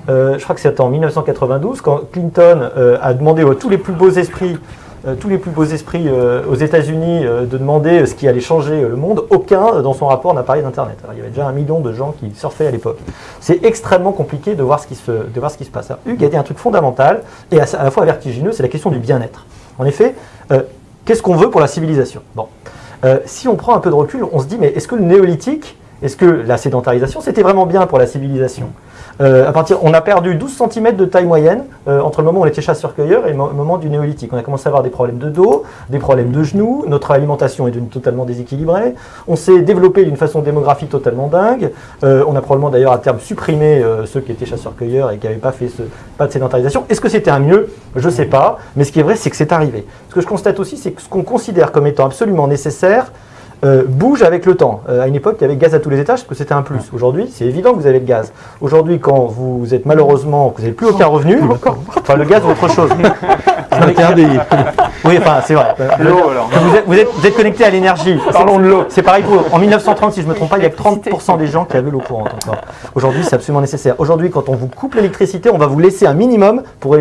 Speaker 2: je crois que c'est en 1992, quand Clinton euh, a demandé à tous les plus beaux esprits euh, tous les plus beaux esprits euh, aux États-Unis de demander ce qui allait changer le monde, aucun dans son rapport n'a parlé d'Internet. il y avait déjà un million de gens qui surfaient à l'époque. C'est extrêmement compliqué de voir ce qui se, passe. Hugues a dit un truc fondamental et à, la fois vertigineux, c'est la question du bien-être. En effet, qu'est-ce qu'on veut pour la civilisation? Bon, si on prend un peu de recul, on se dit mais est-ce que le néolithique, est-ce que la sédentarisation, c'était vraiment bien pour la civilisation? Euh, à partir, on a perdu 12 cm de taille moyenne euh, entre le moment où on était chasseur-cueilleur et le moment du néolithique. On a commencé à avoir des problèmes de dos, des problèmes de genoux, notre alimentation est devenue totalement déséquilibrée, on s'est développé d'une façon démographique totalement dingue, euh, on a probablement d'ailleurs à terme supprimé ceux qui étaient chasseurs-cueilleurs et qui n'avaient pas fait ce, pas de sédentarisation. Est-ce que c'était un mieux? Je ne sais pas, mais ce qui est vrai, c'est que c'est arrivé. Ce que je constate aussi, c'est que ce qu'on considère comme étant absolument nécessaire, euh, bouge avec le temps. Euh, à une époque, il y avait gaz à tous les étages parce que c'était un plus. Aujourd'hui, c'est évident que vous avez le gaz. Aujourd'hui, quand vous êtes malheureusement, que vous n'avez plus aucun revenu, enfin le gaz autre chose. oui, enfin, c'est vrai. Vous êtes, vous, êtes, connecté à l'énergie. Parlons de l'eau. C'est pareil pour. En 1930, si je ne me trompe pas, il y a que 30% des gens qui avaient l'eau courante encore. Aujourd'hui, c'est absolument nécessaire. Aujourd'hui, quand on vous coupe l'électricité, on va vous laisser un minimum pour,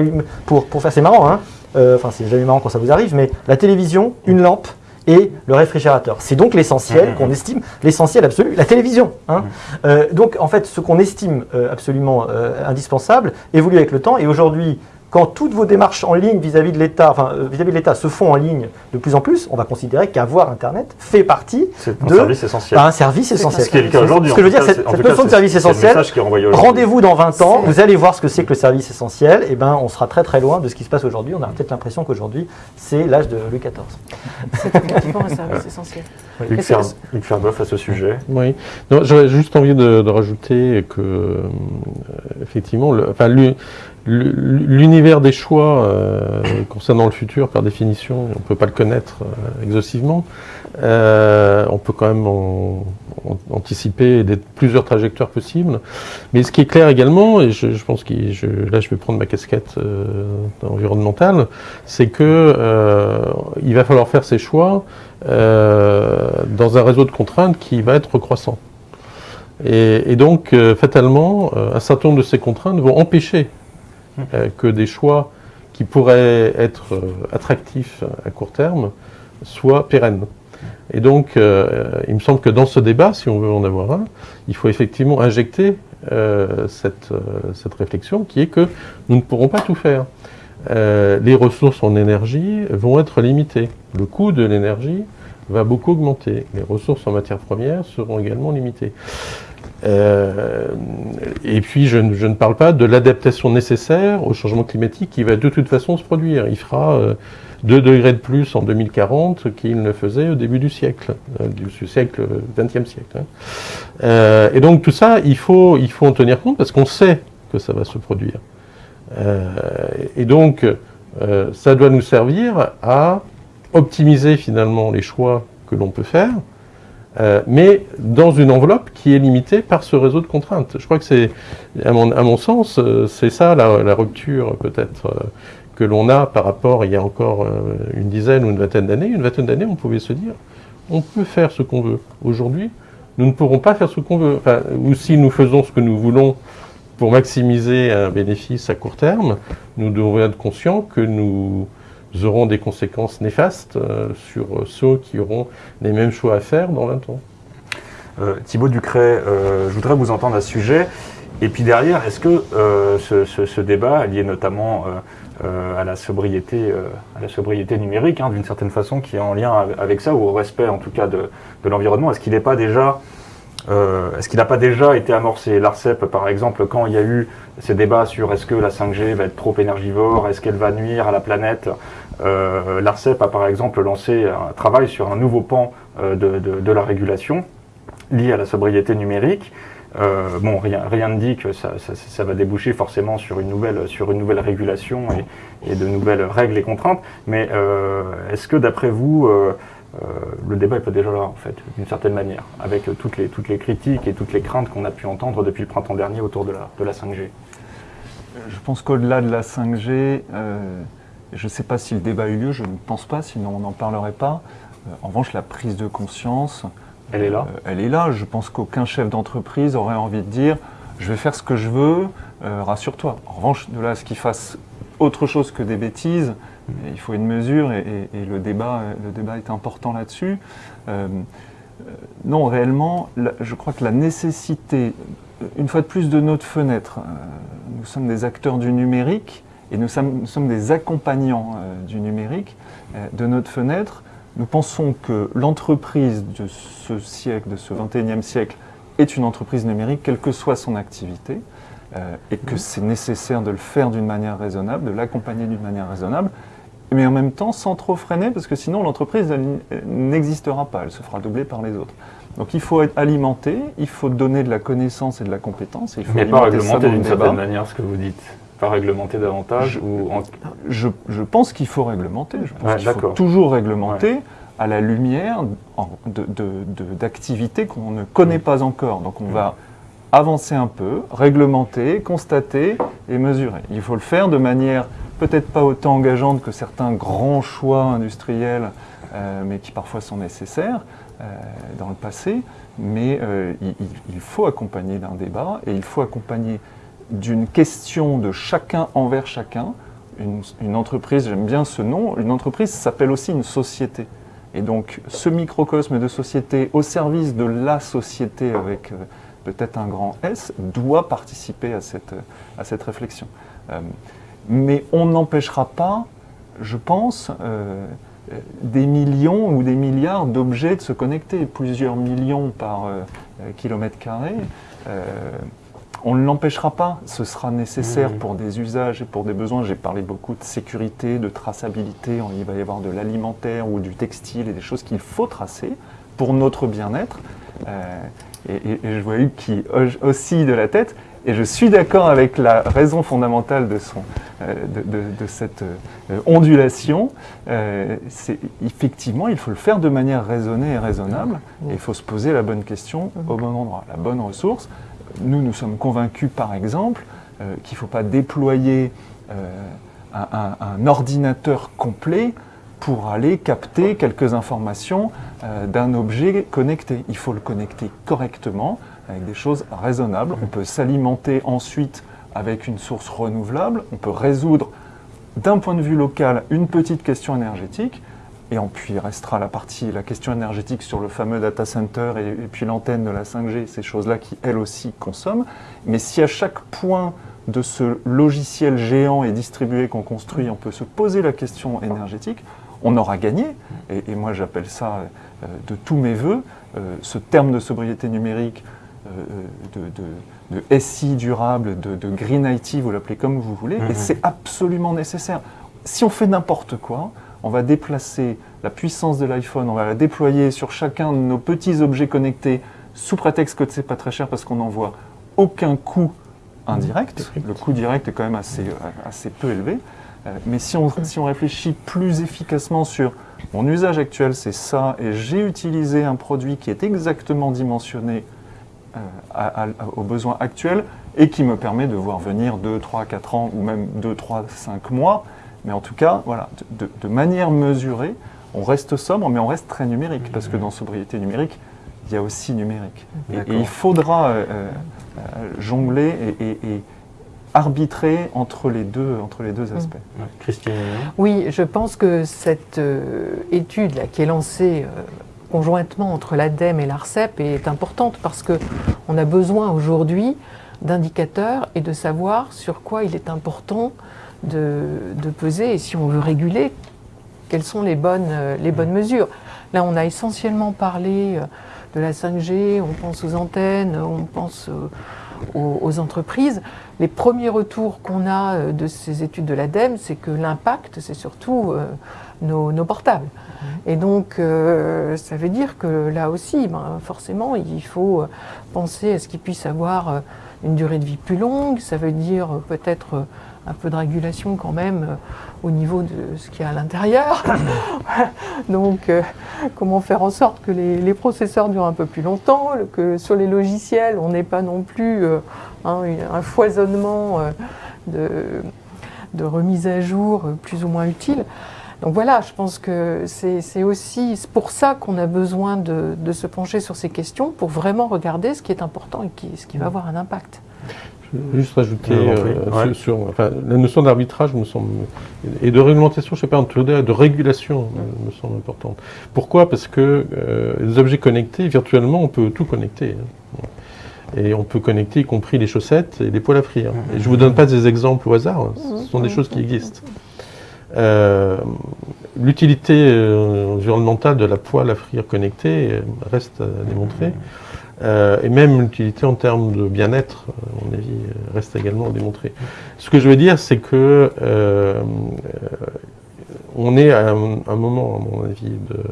Speaker 2: pour, pour faire. C'est marrant, hein euh, Enfin, c'est jamais marrant quand ça vous arrive, mais la télévision, une lampe, et le réfrigérateur. C'est donc l'essentiel mmh. qu'on estime, l'essentiel absolu, la télévision. Hein. Mmh. Euh, donc en fait, ce qu'on estime euh, absolument euh, indispensable évolue avec le temps et aujourd'hui, quand toutes vos démarches en ligne vis-à-vis de l'État, enfin euh, vis-à-vis de l'État se font en ligne de plus en plus, on va considérer qu'avoir Internet fait partie
Speaker 1: de service essentiel.
Speaker 2: un service essentiel.
Speaker 1: Ce qui est le cas aujourd'hui.
Speaker 2: Ce que je veux dire, cette, notion de service essentiel, rendez-vous dans 20 ans, vous allez voir ce que c'est que le service essentiel, et ben on sera très très loin de ce qui se passe aujourd'hui. On a peut-être l'impression qu'aujourd'hui, c'est l'âge de Louis XIV.
Speaker 4: C'est effectivement un service essentiel.
Speaker 1: Luc Ferbeuf à ce sujet.
Speaker 3: Oui. J'aurais juste envie de, rajouter que, euh, effectivement, le, enfin, lui, l'univers des choix euh, concernant le futur, par définition, on ne peut pas le connaître euh, exhaustivement. Euh, on peut quand même anticiper plusieurs trajectoires possibles. Mais ce qui est clair également, et je, pense que là je vais prendre ma casquette environnementale, c'est que il va falloir faire ces choix dans un réseau de contraintes qui va être croissant. Et, donc, fatalement, un certain nombre de ces contraintes vont empêcher que des choix qui pourraient être euh, attractifs à court terme soient pérennes. Et donc, euh, il me semble que dans ce débat, si on veut en avoir un, il faut effectivement injecter cette, cette, réflexion qui est que nous ne pourrons pas tout faire. les ressources en énergie vont être limitées. Le coût de l'énergie va beaucoup augmenter. Les ressources en matières premières seront également limitées. Euh, et puis, je, ne parle pas de l'adaptation nécessaire au changement climatique qui va de toute façon se produire. Il fera 2 euh, degrés de plus en 2040 qu'il ne faisait au début du siècle, euh, du siècle, 20e siècle. Hein. et donc, tout ça, il faut, il faut en tenir compte parce qu'on sait que ça va se produire. et donc, ça doit nous servir à optimiser finalement les choix que l'on peut faire, euh, mais dans une enveloppe qui est limitée par ce réseau de contraintes. Je crois que c'est, à mon, sens, euh, c'est ça la, rupture peut-être euh, que l'on a par rapport il y a encore une dizaine ou une vingtaine d'années. Une vingtaine d'années, on pouvait se dire, on peut faire ce qu'on veut. Aujourd'hui, nous ne pourrons pas faire ce qu'on veut. ou si nous faisons ce que nous voulons pour maximiser un bénéfice à court terme, nous devons être conscients que nous auront des conséquences néfastes euh, sur ceux qui auront les mêmes choix à faire dans 20 ans.
Speaker 1: Euh, Thibaut Ducret, euh, je voudrais vous entendre à ce sujet. Et puis derrière, est-ce que ce, débat, lié notamment à, la sobriété, à la sobriété numérique, hein, d'une certaine façon, qui est en lien avec ça, ou au respect en tout cas de, de l'environnement, est-ce qu'il n'est pas déjà euh, est-ce qu'il n'a pas déjà été amorcé? L'ARCEP, par exemple, quand il y a eu ces débats sur est-ce que la 5G va être trop énergivore, est-ce qu'elle va nuire à la planète euh, L'ARCEP a par exemple lancé un travail sur un nouveau pan euh, de, la régulation lié à la sobriété numérique. bon, rien, ne dit que ça, va déboucher forcément sur une nouvelle, sur une nouvelle régulation et de nouvelles règles et contraintes, mais est-ce que d'après vous, euh, le débat est pas déjà là, en fait, d'une certaine manière, avec toutes les, toutes les critiques et toutes les craintes qu'on a pu entendre depuis le printemps dernier autour de la, de la 5G.
Speaker 5: Je pense qu'au-delà de la 5G, euh, je ne sais pas si le débat a eu lieu, je ne pense pas, sinon on n'en parlerait pas. Euh, en revanche, la prise de conscience,
Speaker 1: elle est là.
Speaker 5: elle est là. Je pense qu'aucun chef d'entreprise aurait envie de dire je vais faire ce que je veux, rassure-toi. En revanche, de là à ce qu'il fasse autre chose que des bêtises, il faut une mesure et, le, débat, le débat est important là-dessus. Euh, non, réellement, je crois que la nécessité, une fois de plus, de notre fenêtre, euh, nous sommes des acteurs du numérique et nous sommes, des accompagnants euh, du numérique, de notre fenêtre, nous pensons que l'entreprise de ce siècle, de ce 21e siècle, est une entreprise numérique, quelle que soit son activité, et que c'est nécessaire de le faire d'une manière raisonnable, de l'accompagner d'une manière raisonnable, mais en même temps sans trop freiner, parce que sinon l'entreprise n'existera pas, elle se fera doubler par les autres. Donc il faut être alimenté, il faut donner de la connaissance et de la compétence. il faut
Speaker 1: mais pas réglementer d'une certaine manière ce que vous dites pas réglementer davantage ou
Speaker 5: je, je, pense qu'il faut réglementer. Je pense qu'il faut toujours réglementer à la lumière d'activités qu'on ne connaît mm. pas encore. Donc on va avancer un peu, réglementer, constater et mesurer. Il faut le faire de manière peut-être pas autant engageante que certains grands choix industriels, euh, mais qui parfois sont nécessaires euh, dans le passé. Mais euh, il, faut accompagner d'un débat et il faut accompagner d'une question de chacun envers chacun. Une, une entreprise, j'aime bien ce nom, une entreprise s'appelle aussi une société. Et donc ce microcosme de société au service de la société avec peut-être un grand S doit participer à cette, à cette réflexion mais on n'empêchera pas, je pense, euh, des millions ou des milliards d'objets de se connecter, plusieurs millions par euh, kilomètre carré. Euh, on ne l'empêchera pas, ce sera nécessaire pour des usages et pour des besoins. J'ai parlé beaucoup de sécurité, de traçabilité, il va y avoir de l'alimentaire ou du textile et des choses qu'il faut tracer pour notre bien-être. Et, je vois Hugues qui oscille de la tête, Et je suis d'accord avec la raison fondamentale de, son, euh, de, cette euh, ondulation. Euh, effectivement, il faut le faire de manière raisonnée et raisonnable. Et il faut se poser la bonne question au bon endroit, la bonne ressource. Nous, nous sommes convaincus, par exemple, euh, qu'il ne faut pas déployer un, ordinateur complet pour aller capter quelques informations euh, d'un objet connecté. Il faut le connecter correctement avec des choses raisonnables. On peut s'alimenter ensuite avec une source renouvelable. On peut résoudre d'un point de vue local une petite question énergétique. Et puis il restera la partie, la question énergétique sur le fameux data center et puis l'antenne de la 5G, ces choses-là qui elles aussi consomment. Mais si à chaque point de ce logiciel géant et distribué qu'on construit, on peut se poser la question énergétique, on aura gagné. Et, et moi j'appelle ça euh, de tous mes voeux, euh, ce terme de sobriété numérique, euh, de, de, de, SI durable, de, de Green IT, vous l'appelez comme vous voulez,
Speaker 1: Mhm.
Speaker 5: et c'est absolument nécessaire. Si on fait n'importe quoi, on va déplacer la puissance de l'iPhone, on va la déployer sur chacun de nos petits objets connectés sous prétexte que c'est pas très cher parce qu'on n'en voit aucun coût indirect. Le coût direct est quand même assez, assez peu élevé. Euh, Mais si on, si on réfléchit plus efficacement sur mon usage actuel, c'est ça, et j'ai utilisé un produit qui est exactement dimensionné euh, à- à- aux besoins actuels et qui me permet de voir venir 2, 3, 4 ans ou même 2, 3, 5 mois. Mais en tout cas, voilà, de, manière mesurée, on reste sobre, mais on reste très numérique, parce que dans sobriété numérique, il y a aussi numérique. Et, il faudra euh, euh, euh, jongler et, et- et arbitrer entre les deux, entre les deux aspects.
Speaker 1: Ouais. Christine
Speaker 4: Oui, je pense que cette euh, étude là, qui est lancée euh, conjointement entre l'ADEME et l'ARCEP est importante parce que on a besoin aujourd'hui d'indicateurs et de savoir sur quoi il est important de, de peser et si on veut réguler, quelles sont les bonnes, euh, les bonnes mesures. Là, on a essentiellement parlé euh, de la 5G, on pense aux antennes, on pense euh, aux, aux entreprises. Les premiers retours qu'on a euh, de ces études de l'ADEME, c'est que l'impact, c'est surtout euh, nos, nos portables. Et donc, euh, ça veut dire que là aussi, ben, forcément, il faut penser à ce qu'ils puissent avoir une durée de vie plus longue. Ça veut dire peut-être un peu de régulation quand même euh, au niveau de ce qu'il y a à l'intérieur. donc, euh, comment faire en sorte que les, les processeurs durent un peu plus longtemps, que sur les logiciels, on n'ait pas non plus euh, hein, un foisonnement de, de remise à jour plus ou moins utile. Donc voilà, je pense que c'est aussi pour ça qu'on a besoin de, de se pencher sur ces questions, pour vraiment regarder ce qui est important et qui, ce qui va avoir un impact.
Speaker 3: Juste rajouter euh,
Speaker 1: Ouais.
Speaker 3: sur, sur- enfin, la notion d'arbitrage me semble et de réglementation, je sais pas, entre deux, de régulation me, me semble importante. Pourquoi? Parce que euh, les objets connectés, virtuellement, on peut tout connecter. hein. Et on peut connecter y compris les chaussettes et les poils à frire. Et je vous donne pas des exemples au hasard, hein. ce sont des choses qui existent. Euh, L'utilité euh, environnementale de la poêle à frire connectée euh, reste à démontrer. Euh, et même l'utilité en termes de bien-être, à mon avis, euh, reste également à démontrer. Ce que je veux dire, c'est que euh, euh, on est à un, moment, à mon avis, de,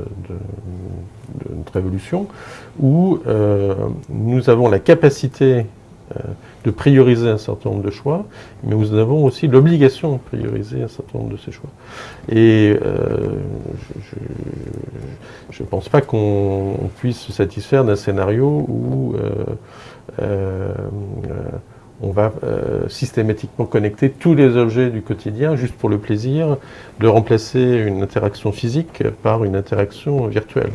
Speaker 3: notre évolution où euh, nous avons la capacité euh, de prioriser un certain nombre de choix, mais nous avons aussi l'obligation de prioriser un certain nombre de ces choix. Et euh, je ne pense pas qu'on on puisse se satisfaire d'un scénario où euh, euh, on va systématiquement connecter tous les objets du quotidien juste pour le plaisir de remplacer une interaction physique par une interaction virtuelle.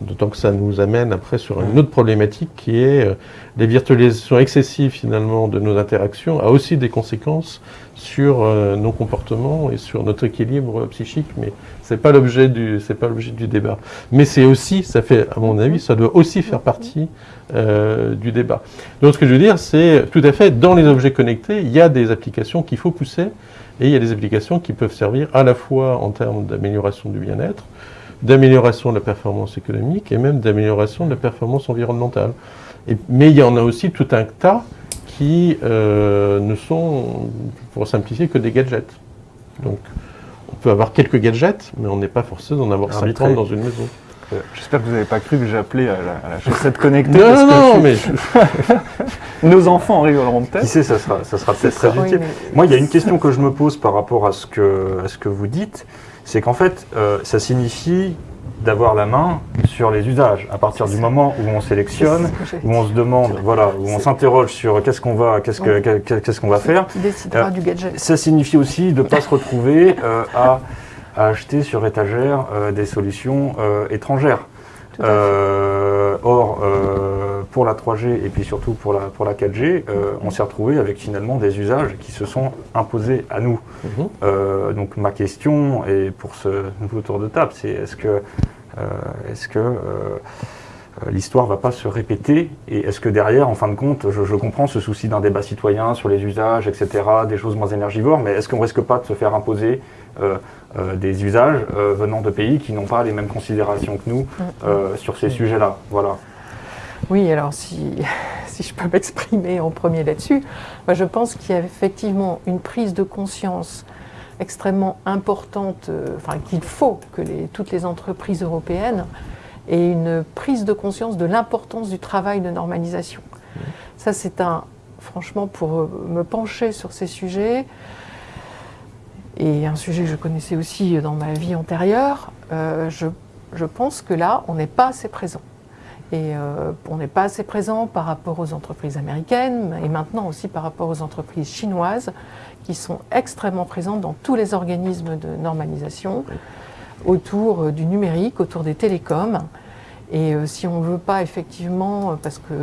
Speaker 3: D'autant que ça nous amène après sur une autre problématique qui est euh, les virtualisations excessives finalement de nos interactions a aussi des conséquences sur euh, nos comportements et sur notre équilibre psychique, mais c'est pas l'objet du c'est pas l'objet du débat. Mais c'est aussi, ça fait à mon avis, ça doit aussi faire partie euh, du débat. Donc ce que je veux dire, c'est tout à fait dans les objets connectés, il y a des applications qu'il faut pousser et il y a des applications qui peuvent servir à la fois en termes d'amélioration du bien-être, d'amélioration de la performance économique et même d'amélioration de la performance environnementale. Et- mais il y en a aussi tout un tas qui euh, ne sont, pour simplifier, que des gadgets. Donc, on peut avoir quelques gadgets, mais on n'est pas forcé d'en avoir
Speaker 1: Arbitré.
Speaker 3: 50 dans une maison.
Speaker 5: J'espère que vous n'avez pas cru que j'appelais à la, à la chaussette connectée.
Speaker 3: Non,
Speaker 5: parce que
Speaker 3: non,
Speaker 5: je-
Speaker 3: mais je-
Speaker 5: Nos enfants rigoleront
Speaker 1: Qui
Speaker 5: peut-être.
Speaker 1: sait, ça sera, ça sera peut-être très
Speaker 4: Oui,
Speaker 1: utile.
Speaker 4: mais-
Speaker 1: Moi, il y a une question que je me pose par rapport à ce que, à ce que vous dites, c'est qu'en fait, euh, ça signifie d'avoir la main sur les usages. À partir du
Speaker 4: ça.
Speaker 1: moment où on sélectionne, où on se demande, voilà, où on s'interroge sur qu'est-ce qu'on va, qu'est-ce que, qu'est- qu'est-ce qu'on va faire, Euh,
Speaker 4: du gadget.
Speaker 1: ça signifie aussi de ne pas se retrouver euh, à, à acheter sur étagère des solutions étrangères. Or, euh, pour la 3G et puis surtout pour la, pour la 4G, euh, on s'est retrouvé avec finalement des usages qui se sont imposés à nous.
Speaker 3: Mhm.
Speaker 1: Euh, donc ma question, et pour ce nouveau tour de table, c'est est-ce que, euh, est-ce que euh, euh, l'histoire va pas se répéter et est-ce que derrière, en fin de compte, je, je comprends ce souci d'un débat citoyen sur les usages, etc., des choses moins énergivores, mais est-ce qu'on risque pas de se faire imposer euh, euh, des usages euh, venant de pays qui n'ont pas les mêmes considérations que nous euh, sur ces sujets-là Voilà.
Speaker 4: Oui, alors si, si je peux m'exprimer en premier là-dessus, moi je pense qu'il y a effectivement une prise de conscience extrêmement importante, enfin qu'il faut que les- toutes les entreprises européennes aient une prise de conscience de l'importance du travail de normalisation. Ça c'est un, franchement, pour me pencher sur ces sujets, et un sujet que je connaissais aussi dans ma vie antérieure, euh, je, je pense que là, on n'est pas assez présent. Et euh, on n'est pas assez présent par rapport aux entreprises américaines et maintenant aussi par rapport aux entreprises chinoises qui sont extrêmement présentes dans tous les organismes de normalisation autour euh, du numérique, autour des télécoms. Et euh, si on ne veut pas effectivement, euh, parce qu'on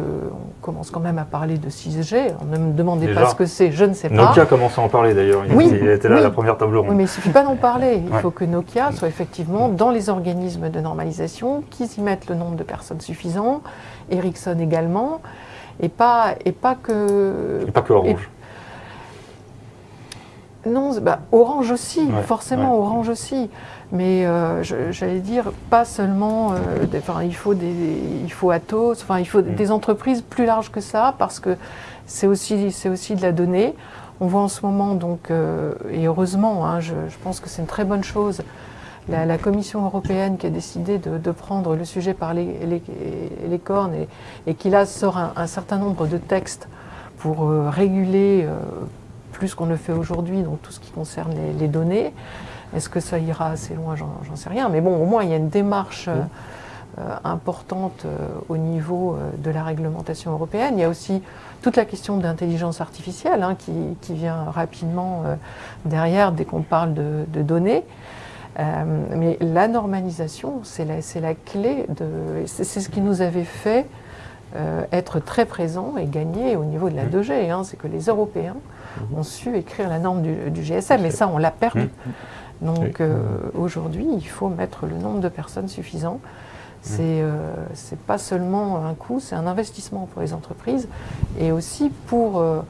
Speaker 4: commence quand même à parler de 6G, on ne me demandez
Speaker 1: Déjà.
Speaker 4: pas ce que c'est, je ne sais pas.
Speaker 1: Nokia commence à en parler d'ailleurs. Il,
Speaker 4: Oui,
Speaker 1: il était là à
Speaker 4: oui.
Speaker 1: la première table ronde.
Speaker 4: Oui, mais il ne suffit pas d'en parler. Il
Speaker 1: Ouais.
Speaker 4: faut que Nokia soit effectivement dans les organismes de normalisation, qu'ils y mettent le nombre de personnes suffisant, Ericsson également, et pas, et pas que.
Speaker 1: Et pas que Orange.
Speaker 4: Non, bah, Orange aussi,
Speaker 1: Ouais,
Speaker 4: forcément
Speaker 1: ouais.
Speaker 4: Orange aussi. Mais euh, j'allais dire, pas seulement. euh, des- il faut des, il faut Atos, enfin, il faut
Speaker 1: Mm.
Speaker 4: des entreprises plus larges que ça, parce que c'est aussi, aussi de la donnée. On voit en ce moment, donc, euh, et heureusement, hein, je, je pense que c'est une très bonne chose, la, la Commission européenne qui a décidé de, de prendre le sujet par les, les- les cornes et, et qui là sort un, un certain nombre de textes pour réguler plus qu'on ne fait aujourd'hui, donc tout ce qui concerne les, les données. Est-ce que ça ira assez loin? J'en sais rien. Mais bon, au moins, il y a une démarche euh, euh, importante euh, au niveau euh, de la réglementation européenne. Il y a aussi toute la question d'intelligence artificielle hein, qui, qui vient rapidement derrière dès qu'on parle de, de données. Mais la normalisation, c'est la, clé de. C'est ce qui nous avait fait être très présents et gagner au niveau de la 2G. hein. c'est que les Européens ont su écrire la norme du, du GSM, et ça, on l'a perdu.
Speaker 1: Mhm.
Speaker 4: Donc euh, aujourd'hui, il faut mettre le nombre de personnes suffisant. C'est euh, pas seulement un coût, c'est un investissement pour les entreprises et aussi pour, euh,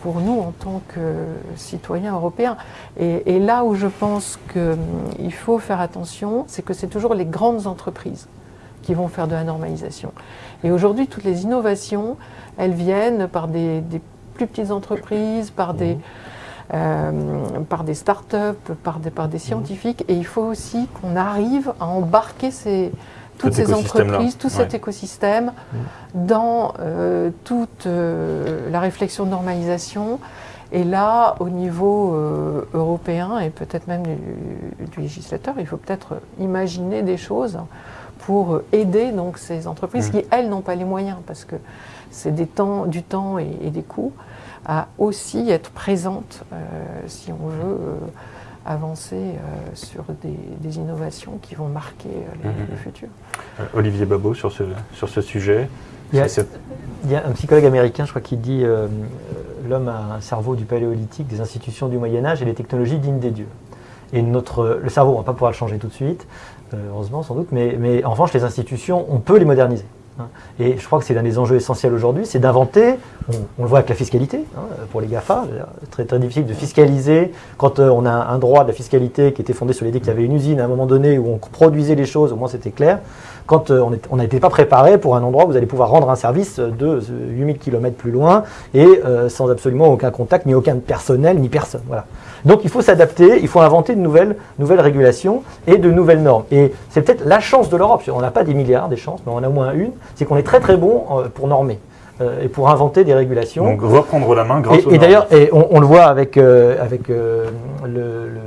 Speaker 4: pour nous en tant que citoyens européens. Et, et là où je pense qu'il faut faire attention, c'est que c'est toujours les grandes entreprises qui vont faire de la normalisation. Et aujourd'hui, toutes les innovations, elles viennent par des, des plus petites entreprises, par des, euh, par des start-up, par des, par des scientifiques. Et il faut aussi qu'on arrive à embarquer ces, toutes
Speaker 1: Cet
Speaker 4: ces entreprises, tout cet écosystème dans euh, toute euh, la réflexion de normalisation. Et là, au niveau euh, européen et peut-être même du, du législateur, il faut peut-être imaginer des choses pour aider donc ces entreprises qui, elles, n'ont pas les moyens, parce que c'est des temps, du temps et, et des coûts, à aussi être présentes euh, si on veut euh, avancer euh, sur des, des innovations qui vont marquer euh, les-
Speaker 1: Mhm.
Speaker 4: le futur.
Speaker 1: Euh, Olivier Babot sur ce, sur ce sujet.
Speaker 2: Il y a-
Speaker 1: C'est- c'est-
Speaker 2: Il y a un psychologue américain, je crois, qui dit l'homme a un cerveau du paléolithique, des institutions du Moyen Âge et des technologies dignes des dieux. Et notre, le cerveau, on ne va pas pouvoir le changer tout de suite, heureusement sans doute, mais, mais en revanche, les institutions, on peut les moderniser. Hein. Et je crois que c'est l'un des enjeux essentiels aujourd'hui, c'est d'inventer, on, le voit avec la fiscalité, hein, pour les GAFA, très, très difficile de fiscaliser. Quand euh, on a un droit de la fiscalité qui était fondé sur l'idée qu'il y avait une usine à un moment donné où on produisait les choses, au moins c'était clair. Quand euh, on n'était pas préparé pour un endroit où vous allez pouvoir rendre un service de euh, 8000 km plus loin et euh, sans absolument aucun contact, ni aucun personnel, ni personne. Voilà. Donc il faut s'adapter, il faut inventer de nouvelles, nouvelles régulations et de nouvelles normes. Et c'est peut-être la chance de l'Europe. On n'a pas des milliards des chances, mais on a au moins une. C'est qu'on est très très bon euh, pour normer euh, et pour inventer des régulations.
Speaker 1: Donc reprendre la main grâce
Speaker 2: Et,
Speaker 1: aux
Speaker 2: et d'ailleurs, on, on le voit avec, euh, avec euh, le, le-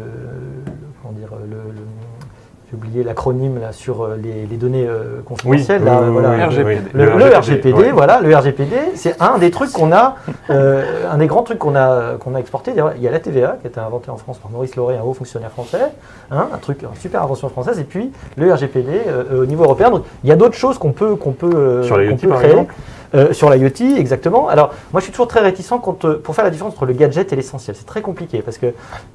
Speaker 2: comment dire, le, le- j'ai oublié l'acronyme là sur euh, les, les données confidentielles.
Speaker 1: oui,
Speaker 2: là,
Speaker 1: oui,
Speaker 2: voilà.
Speaker 1: oui, oui,
Speaker 5: RGPD.
Speaker 1: oui.
Speaker 2: Le, le RGPD, voilà, le RGPD, c'est un des trucs qu'on a, euh, un des grands trucs qu'on a, qu'on a exporté. Il y a la TVA qui a été inventée en France par Maurice Lauré, un haut fonctionnaire français, hein, un truc, une super invention française, et puis le RGPD euh, au niveau européen. Donc, il y a d'autres choses qu'on peut, qu'on peut,
Speaker 1: Sur
Speaker 2: peut
Speaker 1: par
Speaker 2: créer.
Speaker 1: exemple?
Speaker 2: Euh, sur l'IoT, exactement. Alors, moi, je suis toujours très réticent euh, pour faire la différence entre le gadget et l'essentiel. C'est très compliqué parce que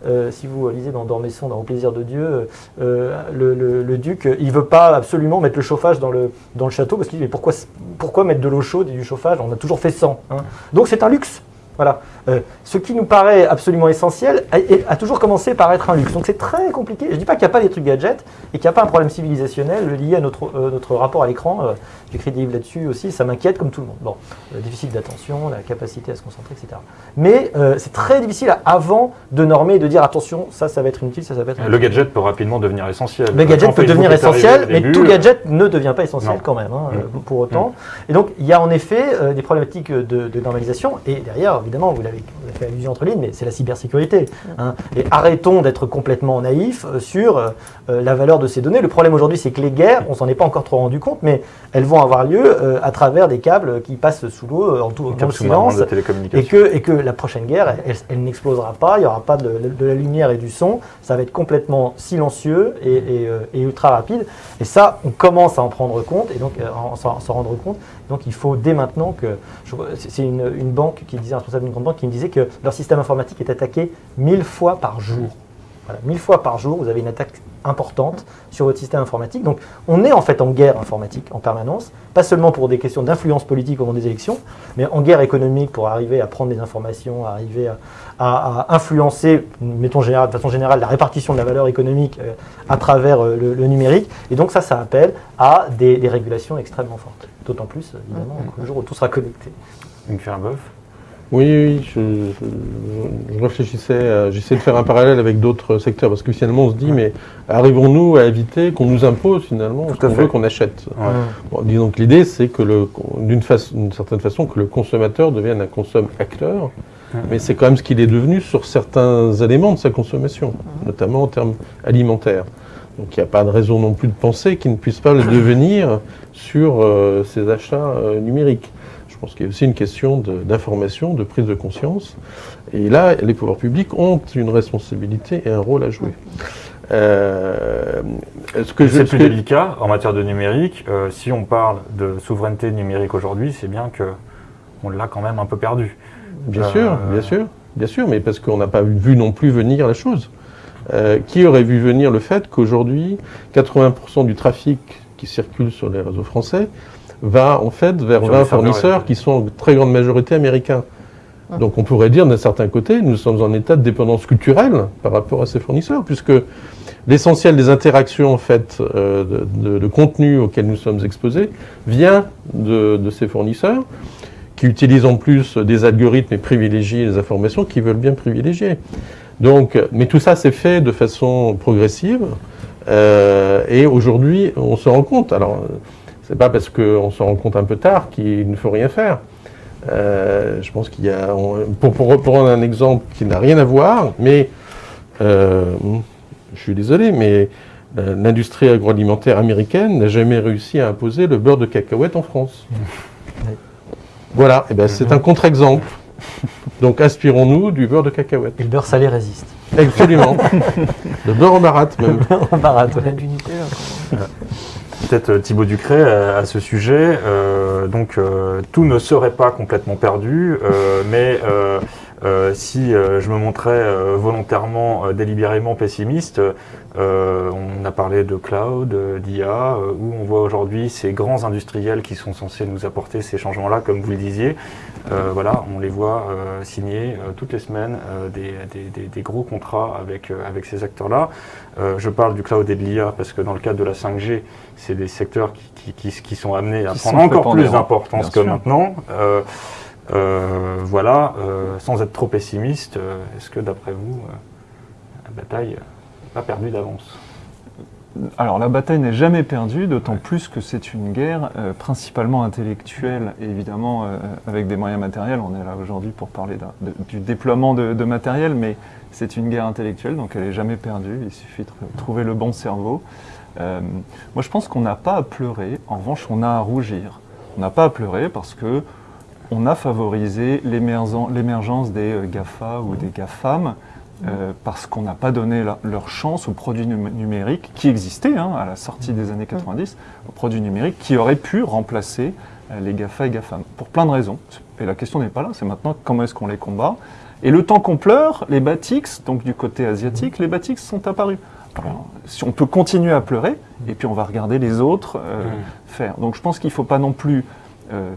Speaker 2: euh, si vous lisez dans Dormesson, dans Au plaisir de Dieu, euh, le, le- duc, euh, il veut pas absolument mettre le chauffage dans le, dans le château parce qu'il dit mais pourquoi, pourquoi mettre de l'eau chaude et du chauffage? On a toujours fait sans. hein. Donc, c'est un luxe. Voilà. Euh, ce qui nous paraît absolument essentiel a, a toujours commencé par être un luxe. Donc c'est très compliqué. Je ne dis pas qu'il n'y a pas des trucs gadgets et qu'il n'y a pas un problème civilisationnel lié à notre, euh, notre rapport à l'écran. Euh, J'écris des livres là-dessus aussi, ça m'inquiète comme tout le monde. Bon, le déficit d'attention, la capacité à se concentrer, etc. Mais euh, c'est très difficile à- avant de normer et de dire attention, ça, ça va être inutile, ça, ça va être
Speaker 1: Le
Speaker 2: inutile.
Speaker 1: gadget peut rapidement devenir essentiel.
Speaker 2: Le gadget peut devenir essentiel, mais
Speaker 1: début,
Speaker 2: tout
Speaker 1: euh,
Speaker 2: gadget ne devient pas essentiel
Speaker 1: non.
Speaker 2: quand même, hein,
Speaker 1: Mm.
Speaker 2: euh, pour autant. Et donc, il y a en effet euh, des problématiques de, de normalisation. Et derrière, évidemment, vous l'avez vous avez fait allusion entre lignes, mais c'est la cybersécurité. hein. Et arrêtons d'être complètement naïfs euh, sur euh, euh, la valeur de ces données. Le problème aujourd'hui, c'est que les guerres, on s'en est pas encore trop rendu compte, mais elles vont avoir lieu à travers des câbles qui passent sous l'eau, en tout,
Speaker 1: sous-marin
Speaker 2: silence.
Speaker 1: de
Speaker 2: Et que, et que la prochaine guerre, elle, n'explosera pas, il n'y aura pas de, de la lumière et du son, ça va être complètement silencieux et, et, et ultra rapide. Et ça, on commence à en prendre compte, et donc en s'en s'en rendre compte. Donc il faut dès maintenant que. C'est une, banque qui disait, un responsable d'une grande banque qui me disait que leur système informatique est attaqué mille fois par jour. Voilà, mille fois par jour, vous avez une attaque importante sur votre système informatique. Donc on est en fait en guerre informatique en permanence, pas seulement pour des questions d'influence politique au moment des élections, mais en guerre économique pour arriver à prendre des informations, à arriver à, à- à influencer, mettons général- de façon générale, la répartition de la valeur économique euh, à travers euh, le, le numérique. Et donc ça, ça appelle à des, des régulations extrêmement fortes. D'autant plus, évidemment, le jour où tout sera connecté.
Speaker 1: Une bœuf.
Speaker 3: Oui, oui, je, je- je réfléchissais, à- j'essaie de faire un parallèle avec d'autres secteurs, parce que finalement on se dit, mais arrivons-nous à éviter qu'on nous impose finalement
Speaker 1: Tout
Speaker 3: ce qu'on veut qu'on achète?
Speaker 1: Ouais.
Speaker 3: Bon, disons que l'idée, c'est que le- d'une façon- d'une certaine façon, que le consommateur devienne un consomme-acteur, mais c'est quand même ce qu'il est devenu sur certains éléments de sa consommation, notamment en termes alimentaires. Donc il n'y a pas de raison non plus de penser qu'il ne puisse pas le devenir sur euh, ses achats euh, numériques. Pense qu'il y a aussi une question d'information, de, prise de conscience. Et là, les pouvoirs publics ont une responsabilité et un rôle à jouer. Euh, ce que je-
Speaker 1: C'est
Speaker 3: ce
Speaker 1: plus
Speaker 3: que-
Speaker 1: délicat en matière de numérique. Euh, si on parle de souveraineté numérique aujourd'hui, c'est bien que on l'a quand même un peu perdu.
Speaker 3: Bien
Speaker 1: Euh,
Speaker 3: sûr, bien sûr, bien sûr, mais parce qu'on n'a pas vu non plus venir la chose. Qui aurait vu venir le fait qu'aujourd'hui, 80% du trafic qui circule sur les réseaux français va en fait vers
Speaker 1: Sur
Speaker 3: 20
Speaker 1: les serveurs
Speaker 3: fournisseurs qui sont en très grande majorité américains. Donc on pourrait dire d'un certain côté, nous sommes en état de dépendance culturelle par rapport à ces fournisseurs, puisque l'essentiel des interactions en fait euh, de, de- de contenu auxquels nous sommes exposés vient de, de ces fournisseurs qui utilisent en plus des algorithmes et privilégient les informations qu'ils veulent bien privilégier. Donc, mais tout ça c'est fait de façon progressive euh, et aujourd'hui on se rend compte. Alors, euh, c'est pas parce qu'on se rend compte un peu tard qu'il ne faut rien faire. Euh, je pense qu'il y a, on- pour, pour reprendre un exemple qui n'a rien à voir, mais euh, je suis désolé, mais euh, l'industrie agroalimentaire américaine n'a jamais réussi à imposer le beurre de cacahuète en France. Voilà, et ben c'est un contre-exemple. Donc inspirons-nous du beurre de cacahuète.
Speaker 2: Et le beurre salé résiste.
Speaker 3: Absolument. le beurre en baratte même.
Speaker 2: On barate, ouais.
Speaker 1: Peut-être euh, Thibaut Ducré euh, à ce sujet. Euh, donc tout ne serait pas complètement perdu, mais euh, si euh, je me montrais euh, volontairement, euh, délibérément pessimiste, euh, on a parlé de cloud, euh, d'IA, euh, où on voit aujourd'hui ces grands industriels qui sont censés nous apporter ces changements-là, comme vous le disiez. Euh, voilà, on les voit euh, signer euh, toutes les semaines euh, des, des- des- des gros contrats avec, euh, avec ces acteurs-là. Euh, je parle du cloud et de l'IA parce que dans le cadre de la 5G, c'est des secteurs qui, qui- qui- qui sont amenés à
Speaker 5: Qui
Speaker 1: prendre encore plus d'importance que maintenant. Euh, voilà, euh, sans être trop pessimiste, euh, est-ce que d'après vous, euh, bataille n'est pas perdue d'avance?
Speaker 5: Alors la bataille n'est jamais perdue, d'autant plus que c'est une guerre euh, principalement intellectuelle, et évidemment euh, avec des moyens matériels. On est là aujourd'hui pour parler de- du déploiement de, de matériel, mais c'est une guerre intellectuelle, donc elle n'est jamais perdue. Il suffit de tr- trouver le bon cerveau. Euh, moi, je pense qu'on n'a pas à pleurer. En revanche, on a à rougir. On n'a pas à pleurer parce que on a favorisé l'émergen- l'émergence des euh, GAFA ou des GAFAM euh, parce qu'on n'a pas donné la- leur chance aux produits numé- numériques qui existaient hein, à la sortie des années 90, aux produits numériques qui auraient pu remplacer euh, les GAFA et GAFAM, pour plein de raisons. Et la question n'est pas là, c'est maintenant comment est-ce qu'on les combat. Et le temps qu'on pleure, les Batix, donc du côté asiatique, les Batix sont apparus. Alors, si on peut continuer à pleurer, et puis on va regarder les autres euh, faire. Donc je pense qu'il ne faut pas non plus euh,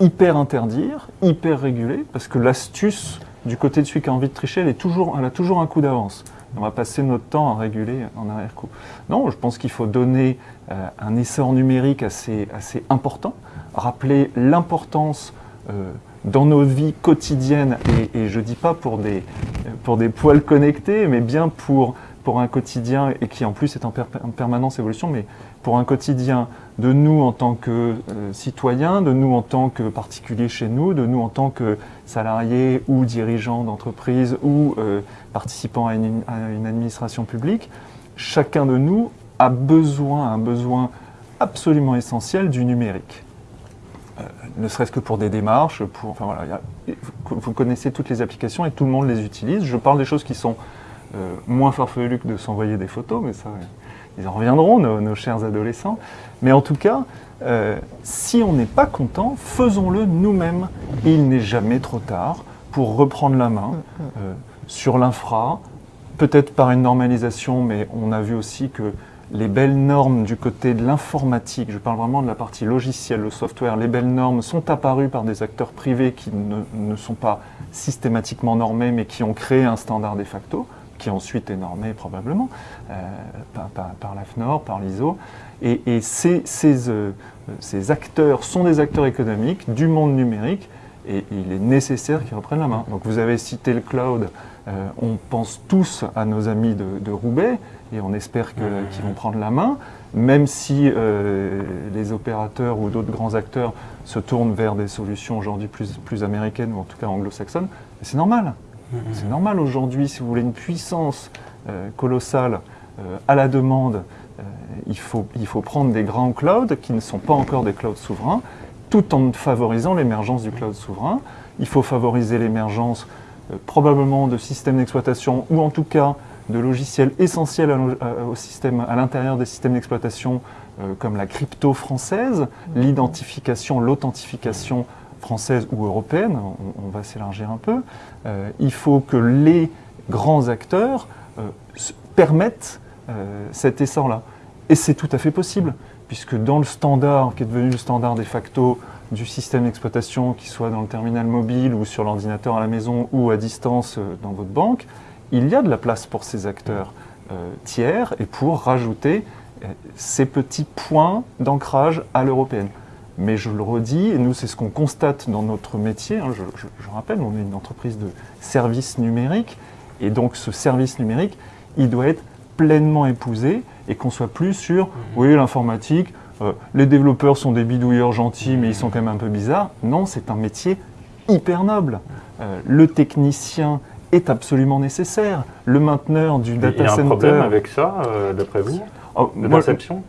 Speaker 5: hyper interdire, hyper réguler, parce que l'astuce du côté de celui qui a envie de tricher, elle, est toujours, elle a toujours un coup d'avance. On va passer notre temps à réguler en arrière-coup. Non, je pense qu'il faut donner euh, un essor numérique assez, assez important, rappeler l'importance euh, dans nos vies quotidiennes, et, je ne dis pas pour des, pour des poils connectés, mais bien pour, pour un quotidien, et qui en plus est en, en permanence évolution, mais pour un quotidien de nous en tant que euh, citoyens, de nous en tant que particuliers chez nous, de nous en tant que salariés ou dirigeants d'entreprise ou euh, participants à une, administration publique, chacun de nous a besoin, un besoin absolument essentiel du numérique. Euh, ne serait-ce que pour des démarches, pour, enfin voilà, vous connaissez toutes les applications et tout le monde les utilise. Je parle des choses qui sont moins farfelues que de s'envoyer des photos, mais ça, ils en reviendront, nos chers adolescents. Mais en tout cas, euh, si on n'est pas content, faisons-le nous-mêmes. Il n'est jamais trop tard pour reprendre la main euh, sur l'infra, peut-être par une normalisation, mais on a vu aussi que les belles normes du côté de l'informatique, je parle vraiment de la partie logicielle, le software, les belles normes sont apparues par des acteurs privés qui ne, ne sont pas systématiquement normés, mais qui ont créé un standard de facto, qui ensuite est normé probablement euh, par, par- par l'AFNOR, par l'ISO. Et, et ces, ces, euh, ces acteurs sont des acteurs économiques du monde numérique et il est nécessaire qu'ils reprennent la main. Donc vous avez cité le cloud, euh, on pense tous à nos amis de, de Roubaix et on espère qu'ils vont prendre la main, même si les opérateurs ou d'autres grands acteurs se tournent vers des solutions aujourd'hui plus, plus américaines ou en tout cas anglo-saxonnes. C'est normal. C'est normal aujourd'hui, si vous voulez une puissance euh, colossale euh, à la demande, euh, il, faut, il faut prendre des grands clouds qui ne sont pas encore des clouds souverains, tout en favorisant l'émergence du cloud souverain. Il faut favoriser l'émergence probablement de systèmes d'exploitation ou en tout cas de logiciels essentiels au système, à l'intérieur des systèmes d'exploitation comme la crypto française, l'identification, l'authentification française ou européenne, on, va s'élargir un peu. Euh, il faut que les grands acteurs euh, permettent euh, cet essor-là. Et c'est tout à fait possible, puisque dans le standard, qui est devenu le standard de facto du système d'exploitation, qu'il soit dans le terminal mobile ou sur l'ordinateur à la maison ou à distance dans votre banque, il y a de la place pour ces acteurs tiers et pour rajouter ces petits points d'ancrage à l'européenne. Mais je le redis, et nous c'est ce qu'on constate dans notre métier, hein, je, je- je rappelle, on est une entreprise de services numériques, et donc ce service numérique, il doit être pleinement épousé, et qu'on soit plus sur, oui l'informatique, euh, les développeurs sont des bidouilleurs gentils, mais ils sont quand même un peu bizarres. Non, c'est un métier hyper noble. Euh, le technicien est absolument nécessaire. Le mainteneur du
Speaker 1: Il
Speaker 5: data
Speaker 1: y a un
Speaker 5: center...
Speaker 1: problème avec ça, euh, d'après vous,
Speaker 5: Oh,
Speaker 1: de
Speaker 5: moi,
Speaker 1: perception?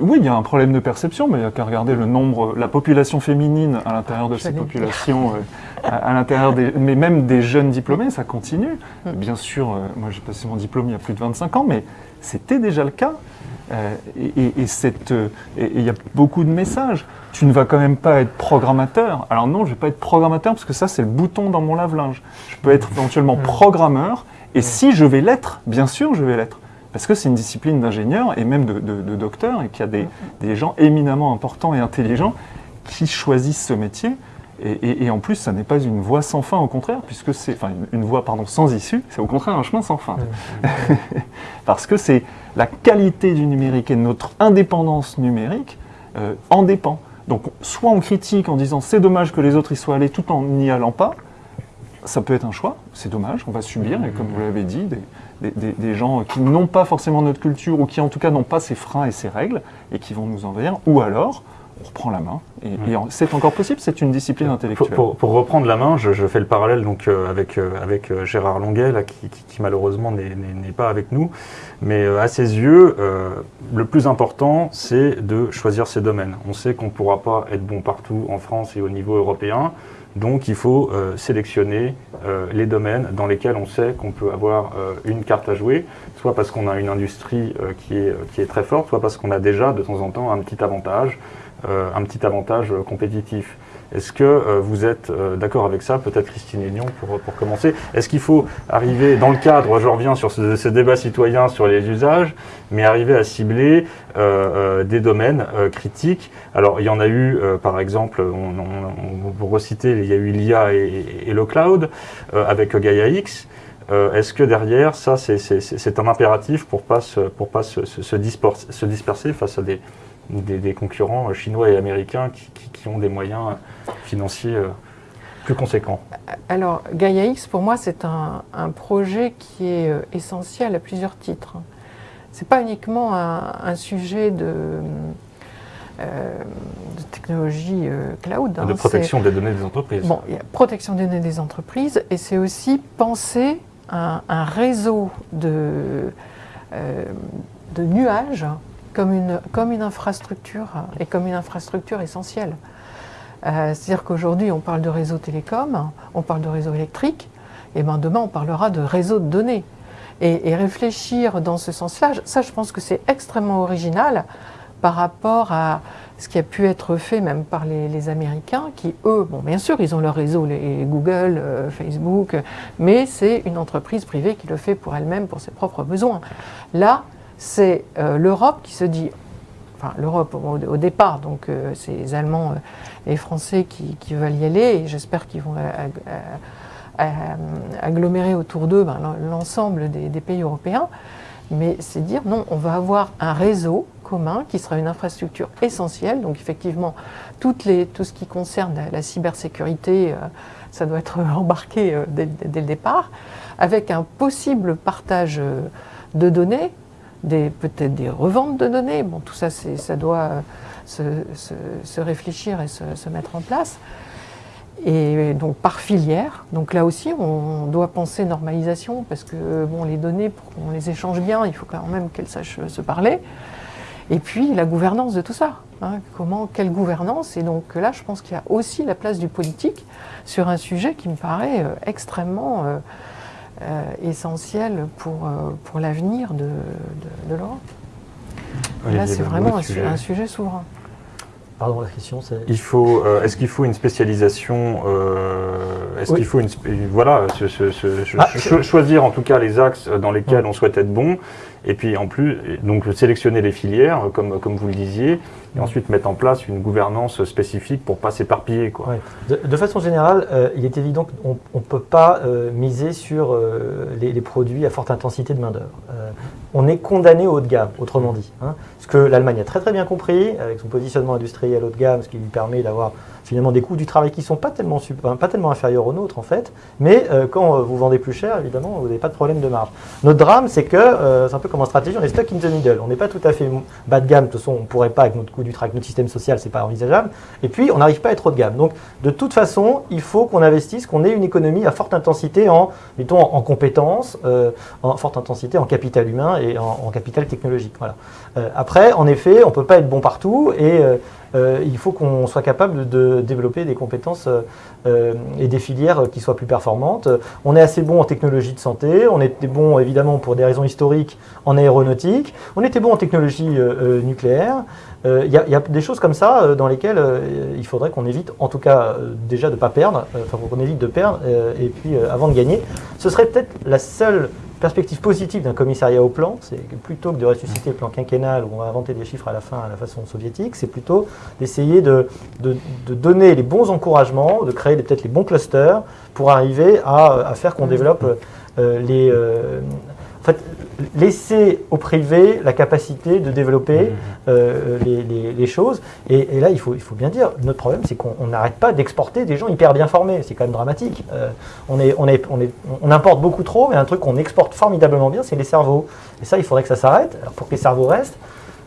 Speaker 5: Oui, il y a un problème de perception, mais il n'y a qu'à regarder le nombre, la population féminine à l'intérieur de ces populations, euh, à, à l'intérieur des, mais même des jeunes diplômés, ça continue.
Speaker 4: Mm.
Speaker 5: Bien sûr, euh, moi j'ai passé mon diplôme il y a plus de 25 ans, mais c'était déjà le cas. Euh, et, euh, il y a beaucoup de messages. Tu ne vas quand même pas être programmateur. Alors non, je ne vais pas être programmateur parce que ça, c'est le bouton dans mon lave-linge. Je peux être éventuellement programmeur. Et si je vais l'être, bien sûr, je vais l'être. Parce que c'est une discipline d'ingénieur et même de, de, de docteur et qu'il y a des, des gens éminemment importants et intelligents qui choisissent ce métier. Et, et- et en plus, ça n'est pas une voie sans fin, au contraire, puisque c'est, enfin, une, une voie pardon sans issue, c'est au contraire un chemin sans fin. Parce que c'est la qualité du numérique et notre indépendance numérique euh, en dépend. Donc, soit on critique en disant c'est dommage que les autres y soient allés tout en n'y allant pas, ça peut être un choix, c'est dommage, on va subir, et comme vous l'avez dit, des, des, gens qui n'ont pas forcément notre culture ou qui en tout cas n'ont pas ces freins et ces règles et qui vont nous envahir, ou alors on reprend la main. Et, mm. c'est encore possible, c'est une discipline intellectuelle.
Speaker 1: Pour, reprendre la main, je, fais le parallèle donc, euh, avec, euh, avec euh, Gérard Longuet, qui, malheureusement n'est pas avec nous. Mais à ses yeux, le plus important, c'est de choisir ses domaines. On sait qu'on ne pourra pas être bon partout en France et au niveau européen. Donc il faut sélectionner les domaines dans lesquels on sait qu'on peut avoir une carte à jouer, soit parce qu'on a une industrie qui, est, qui est très forte, soit parce qu'on a déjà de temps en temps un petit avantage. Euh, un petit avantage compétitif. Est-ce que euh, vous êtes euh, d'accord avec ça? Peut-être Christine Aignan pour, pour commencer. Est-ce qu'il faut arriver dans le cadre, je reviens sur ce, débat citoyen sur les usages, mais arriver à cibler des domaines critiques? Alors il y en a eu, par exemple, on, on, vous reciter, il y a eu l'IA et, le cloud avec Gaia X. Est-ce que derrière, ça, c'est un impératif pour ne pas, pour se, disperser face à des, des, concurrents chinois et américains qui, ont des moyens financiers euh, plus conséquents
Speaker 4: Alors, Gaia X, pour moi, c'est un, projet qui est euh, essentiel à plusieurs titres. Ce n'est pas uniquement un, sujet de, euh, technologie cloud.
Speaker 1: De hein, protection des données des entreprises.
Speaker 4: Bon, il y a protection des données des entreprises, et c'est aussi penser un, un réseau de, de nuages comme une, comme une infrastructure et comme une infrastructure essentielle. Euh, c'est-à-dire qu'aujourd'hui, on parle de réseau télécom, on parle de réseau électrique, et ben demain, on parlera de réseau de données. Et, réfléchir dans ce sens-là, ça, je pense que c'est extrêmement original par rapport à ce qui a pu être fait même par les, Américains, qui, eux, bon, bien sûr, ils ont leur réseau, les Google, euh, Facebook, mais c'est une entreprise privée qui le fait pour elle-même, pour ses propres besoins. Là, c'est euh, l'Europe qui se dit, enfin l'Europe au, départ, donc euh, c'est les Allemands et les Français qui, veulent y aller, et j'espère qu'ils vont euh, agglomérer autour d'eux ben, l'ensemble des, pays européens, mais c'est dire non, on va avoir un réseau commun qui sera une infrastructure essentielle, donc effectivement toutes les, tout ce qui concerne la, cybersécurité, ça doit être embarqué dès, le départ, avec un possible partage de données peut-être des reventes de données. Bon, tout ça, ça doit euh, se, réfléchir et se, mettre en place. Et donc par filière, donc là aussi on doit penser normalisation parce que bon, les données, pour qu'on les échange bien, il faut quand même qu'elles sachent se parler. Et puis la gouvernance de tout ça. Hein. comment, quelle gouvernance? Et donc là, je pense qu'il y a aussi la place du politique sur un sujet qui me paraît euh, extrêmement euh, euh, essentiel pour, euh, pour l'avenir de, de, l'Europe. Là, c'est vraiment un, sujet. un sujet souverain.
Speaker 2: Pardon, la question, c'est.
Speaker 1: Il faut. Euh, est-ce qu'il faut une spécialisation Est-ce qu'il faut une. Voilà, ah, choisir en tout cas les axes dans lesquels on souhaite être bon, et puis en plus, donc sélectionner les filières, comme, comme vous le disiez, et ensuite mettre en place une gouvernance spécifique pour ne pas s'éparpiller.
Speaker 2: De, façon générale, euh, il est évident qu'on ne peut pas euh, miser sur euh, les, produits à forte intensité de main-d'œuvre. on est condamné au haut de gamme, autrement dit. Hein. ce que l'Allemagne a très très bien compris, avec son positionnement industriel haut de gamme, ce qui lui permet d'avoir finalement des coûts du travail qui ne sont pas tellement, pas tellement inférieurs aux nôtres en fait, mais quand vous vendez plus cher, évidemment, vous n'avez pas de problème de marge. Notre drame, c'est que, c'est un peu comme en stratégie, on est stuck in the middle. On n'est pas tout à fait bas de gamme, de toute façon, on ne pourrait pas avec notre coût du travail, notre système social, c'est pas envisageable. Et puis, on n'arrive pas à être haut de gamme. Donc, de toute façon, il faut qu'on investisse, qu'on ait une économie à forte intensité en, en, compétences, euh, en forte intensité en capital humain et en, capital technologique. Voilà. Euh, après, en effet, on ne peut pas être bon partout et euh, il faut qu'on soit capable de développer des compétences et des filières qui soient plus performantes. On est assez bon en technologie de santé, on était bon évidemment pour des raisons historiques en aéronautique, on était bon en technologie nucléaire. Il y, a des choses comme ça dans lesquelles il faudrait qu'on évite, en tout cas déjà de ne pas perdre, enfin qu'on évite de perdre, et puis avant de gagner. Ce serait peut-être la seule perspective positive d'un commissariat au plan, c'est plutôt que de ressusciter le plan quinquennal où on va inventer des chiffres à la fin à la façon soviétique, c'est plutôt d'essayer de, de, donner les bons encouragements, de créer peut-être les bons clusters pour arriver à, à faire qu'on développe euh, les... Euh, en fait, laisser au privé la capacité de développer euh, les, les- les choses. Et, et là, il faut, il faut bien dire, notre problème, c'est qu'on on n'arrête pas d'exporter des gens hyper bien formés. C'est quand même dramatique. Euh, on, est, on, est, on, est, on importe beaucoup trop, mais un truc qu'on exporte formidablement bien, c'est les cerveaux. Et ça, il faudrait que ça s'arrête. Alors pour que les cerveaux restent,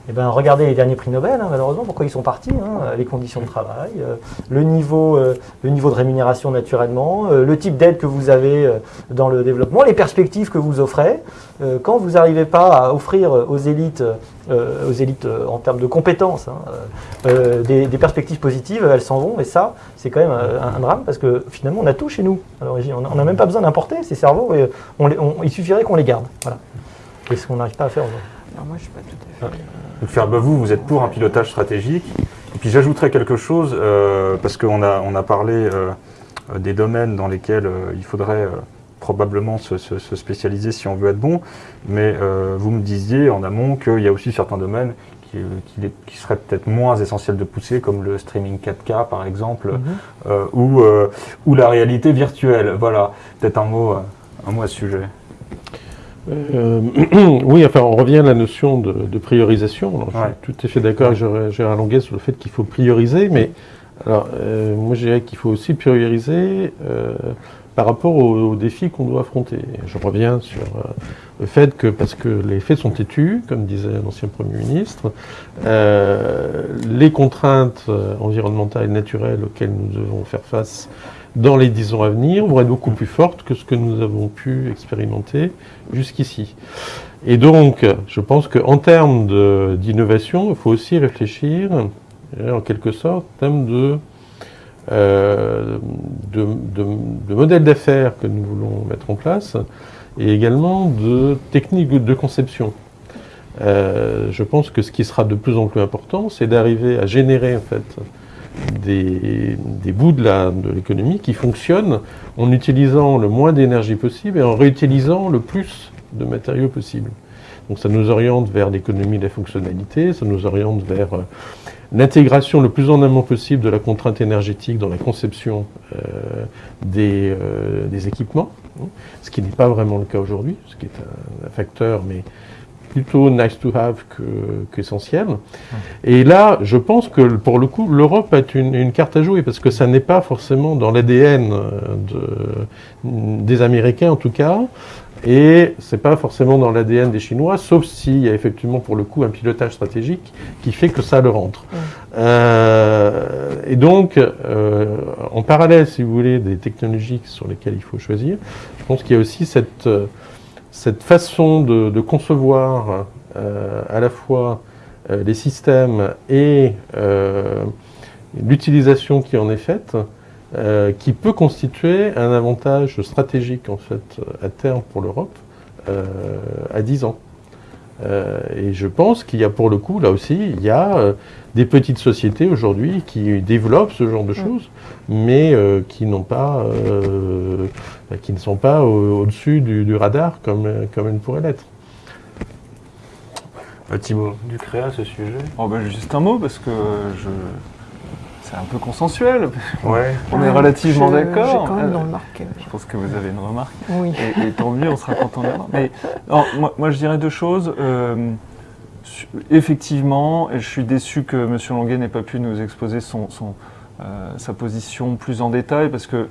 Speaker 2: eh ben, regardez les derniers prix Nobel, hein, malheureusement, pourquoi ils sont partis hein, Les conditions de travail, euh, le, niveau, euh, le niveau de rémunération naturellement, euh, le type d'aide que vous avez euh, dans le développement, les perspectives que vous offrez. Euh, quand vous n'arrivez pas à offrir aux élites, euh, aux élites euh, en termes de compétences, hein, des, des perspectives positives, elles s'en vont. Et ça, c'est quand même un, un drame parce que finalement, on a tout chez nous à l'origine. On n'a même pas besoin d'importer ces cerveaux. Et on les- on- il suffirait qu'on les garde. Voilà. Et ce qu'on n'arrive pas à faire aujourd'hui?
Speaker 4: Alors moi, je suis pas tout à fait.
Speaker 1: Donc faire bah, vous, vous êtes pour un pilotage stratégique. Et puis j'ajouterais quelque chose, euh, parce qu'on a, on a parlé euh, euh, des domaines dans lesquels euh, il faudrait probablement se, se- se spécialiser si on veut être bon, mais vous me disiez en amont qu'il y a aussi certains domaines qui, qui, qui seraient peut-être moins essentiels de pousser, comme le streaming 4K par exemple, euh, ou, ou la réalité virtuelle. Voilà, peut-être un mot, un mot à ce sujet.
Speaker 3: Euh, oui, enfin, on revient à la notion de, de priorisation. Alors,
Speaker 1: Ouais.
Speaker 3: Je suis tout à fait d'accord avec Gérard- Longuet sur le fait qu'il faut prioriser, mais alors, euh, moi, je dirais qu'il faut aussi prioriser euh, par rapport aux, aux défis qu'on doit affronter. Je reviens sur euh, le fait que, parce que les faits sont têtus, comme disait l'ancien Premier ministre, euh, les contraintes environnementales et naturelles auxquelles nous devons faire face dans les dix ans à venir vont être beaucoup plus fortes que ce que nous avons pu expérimenter jusqu'ici. Et donc, je pense qu'en termes d'innovation, il faut aussi réfléchir, euh, en quelque sorte, en termes de, euh, modèles d'affaires que nous voulons mettre en place, et également de techniques de conception. Euh, je pense que ce qui sera de plus en plus important, c'est d'arriver à générer en fait des, des bouts de l'économie qui fonctionnent en utilisant le moins d'énergie possible et en réutilisant le plus de matériaux possible. Donc ça nous oriente vers l'économie de la fonctionnalité, ça nous oriente vers euh, l'intégration le plus en amont possible de la contrainte énergétique dans la conception euh, des, euh, des équipements, hein, ce qui n'est pas vraiment le cas aujourd'hui, ce qui est un, un facteur, mais plutôt nice to have que- qu'essentiel. Et là, je pense que pour le coup, l'Europe a une, une carte à jouer parce que ça n'est pas forcément dans l'ADN des Américains en tout cas, et c'est pas forcément dans l'ADN des Chinois, sauf s'il y a effectivement pour le coup un pilotage stratégique qui fait que ça leur entre. Euh, et donc, euh, en parallèle, si vous voulez, des technologies sur lesquelles il faut choisir, je pense qu'il y a aussi cette, euh, cette façon de, concevoir euh, à la fois euh, les systèmes et euh, l'utilisation qui en est faite, qui peut constituer un avantage stratégique en fait à terme pour l'Europe à 10 ans. Euh, et je pense qu'il y a pour le coup, là aussi, il y a euh, des petites sociétés aujourd'hui qui développent ce genre de choses, mais euh, qui n'ont pas, euh, qui ne sont pas au- au-dessus du, du radar comme, comme elles pourraient l'être.
Speaker 1: Thibaut, du créa à ce sujet?
Speaker 5: Oh, ben, juste un mot, parce que je... c'est un peu consensuel.
Speaker 1: Ouais.
Speaker 5: On est
Speaker 4: Ouais,
Speaker 5: relativement d'accord.
Speaker 4: J'ai quand même.
Speaker 5: Je pense que vous avez une remarque.
Speaker 4: Oui.
Speaker 5: Et, et tant mieux, on sera content d'avoir. Mais moi, moi, je dirais deux choses. Euh, effectivement, et je suis déçu que M. Longuet n'ait pas pu nous exposer son, son, euh, sa position plus en détail, parce que euh,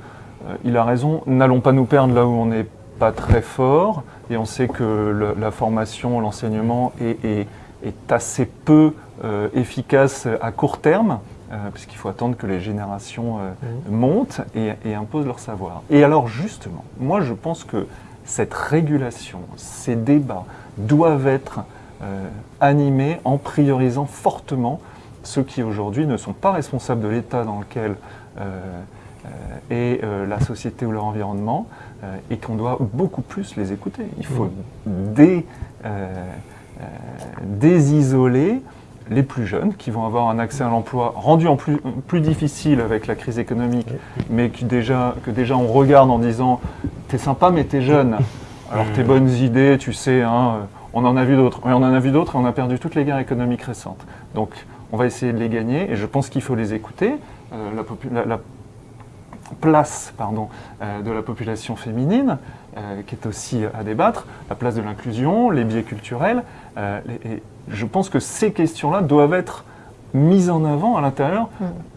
Speaker 5: il a raison. N'allons pas nous perdre là où on n'est pas très fort, et on sait que le- la formation, l'enseignement est, est- est assez peu euh, efficace à court terme. Euh, puisqu'il faut attendre que les générations euh, montent et, et imposent leur savoir. Et alors justement, moi je pense que cette régulation, ces débats doivent être euh, animés en priorisant fortement ceux qui aujourd'hui ne sont pas responsables de l'état dans lequel est la société ou leur environnement et qu'on doit beaucoup plus les écouter. Il faut dé, euh, désisoler les plus jeunes qui vont avoir un accès à l'emploi rendu en plus, plus difficile avec la crise économique, mais qui déjà, que déjà on regarde en disant T'es sympa, mais t'es jeune. Alors tes bonnes idées, tu sais, hein, on en a vu d'autres. On en a vu d'autres et on a perdu toutes les guerres économiques récentes. Donc on va essayer de les gagner et je pense qu'il faut les écouter. Euh, la, popu- la- la place pardon, euh, de la population féminine euh, qui est aussi à débattre, la place de l'inclusion, les biais culturels. Euh, et je pense que ces questions-là doivent être mises en avant à l'intérieur,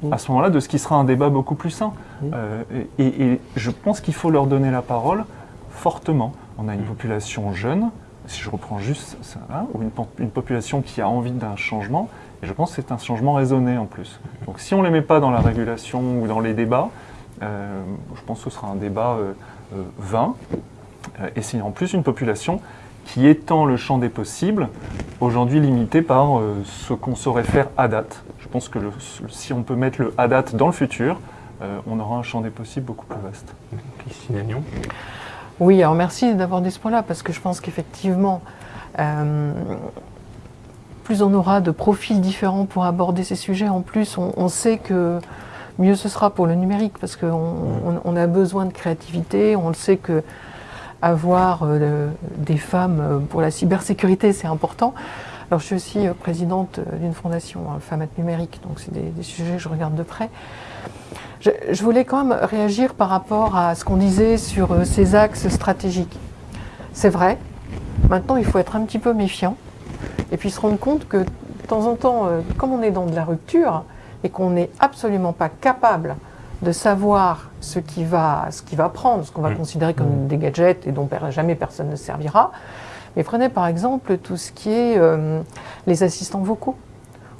Speaker 4: Mm.
Speaker 5: à ce moment-là, de ce qui sera un débat beaucoup plus sain.
Speaker 2: Mm.
Speaker 5: Euh, et, et je pense qu'il faut leur donner la parole fortement. On a une population jeune, si je reprends juste ça, hein, ou une, po- une population qui a envie d'un changement, et je pense que c'est un changement raisonné en plus. Donc si on ne les met pas dans la régulation ou dans les débats, euh, je pense que ce sera un débat euh, vain, et c'est en plus une population qui étend le champ des possibles, aujourd'hui limité par euh, ce qu'on saurait faire à date. Je pense que le- si on peut mettre le à date dans le futur, euh, on aura un champ des possibles beaucoup plus vaste.
Speaker 1: Christine Agnon.
Speaker 4: Oui, alors merci d'aborder ce point-là, parce que je pense qu'effectivement, euh, plus on aura de profils différents pour aborder ces sujets, en plus, on, on sait que mieux ce sera pour le numérique, parce qu'on on, on a besoin de créativité, on le sait que avoir euh, des femmes euh, pour la cybersécurité, c'est important. Alors, je suis aussi euh, présidente d'une fondation euh, Femmes Numérique, donc c'est des, sujets que je regarde de près. Je, voulais quand même réagir par rapport à ce qu'on disait sur ces axes stratégiques. C'est vrai, maintenant il faut être un petit peu méfiant et puis se rendre compte que de temps en temps, comme on est dans de la rupture et qu'on n'est absolument pas capable de savoir ce qui va, ce qui va prendre, ce qu'on va
Speaker 1: Mm.
Speaker 4: considérer comme des gadgets et dont jamais personne ne servira. Mais prenez par exemple tout ce qui est euh, les assistants vocaux.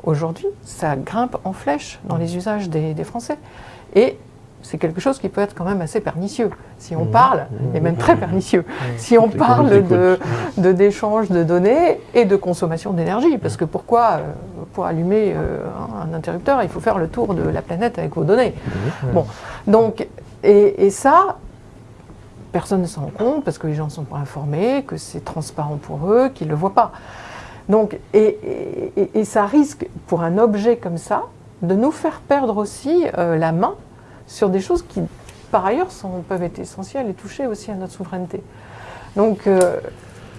Speaker 4: Aujourd'hui, ça grimpe en flèche dans les usages des, des Français. Et c'est quelque chose qui peut être quand même assez pernicieux. Si on
Speaker 2: Mhm.
Speaker 4: parle, et même très pernicieux, si on parle
Speaker 3: les
Speaker 4: de, de d'échange de données et de consommation d'énergie. Parce que pourquoi, euh, pour allumer euh, un interrupteur, il faut faire le tour de la planète avec vos données. Bon, donc, et, et ça, personne ne s'en rend compte parce que les gens ne sont pas informés, que c'est transparent pour eux, qu'ils ne le voient pas. Donc, et, et- et- et ça risque, pour un objet comme ça, de nous faire perdre aussi euh, la main sur des choses qui, par ailleurs, peuvent être essentielles et toucher aussi à notre souveraineté. Donc, euh,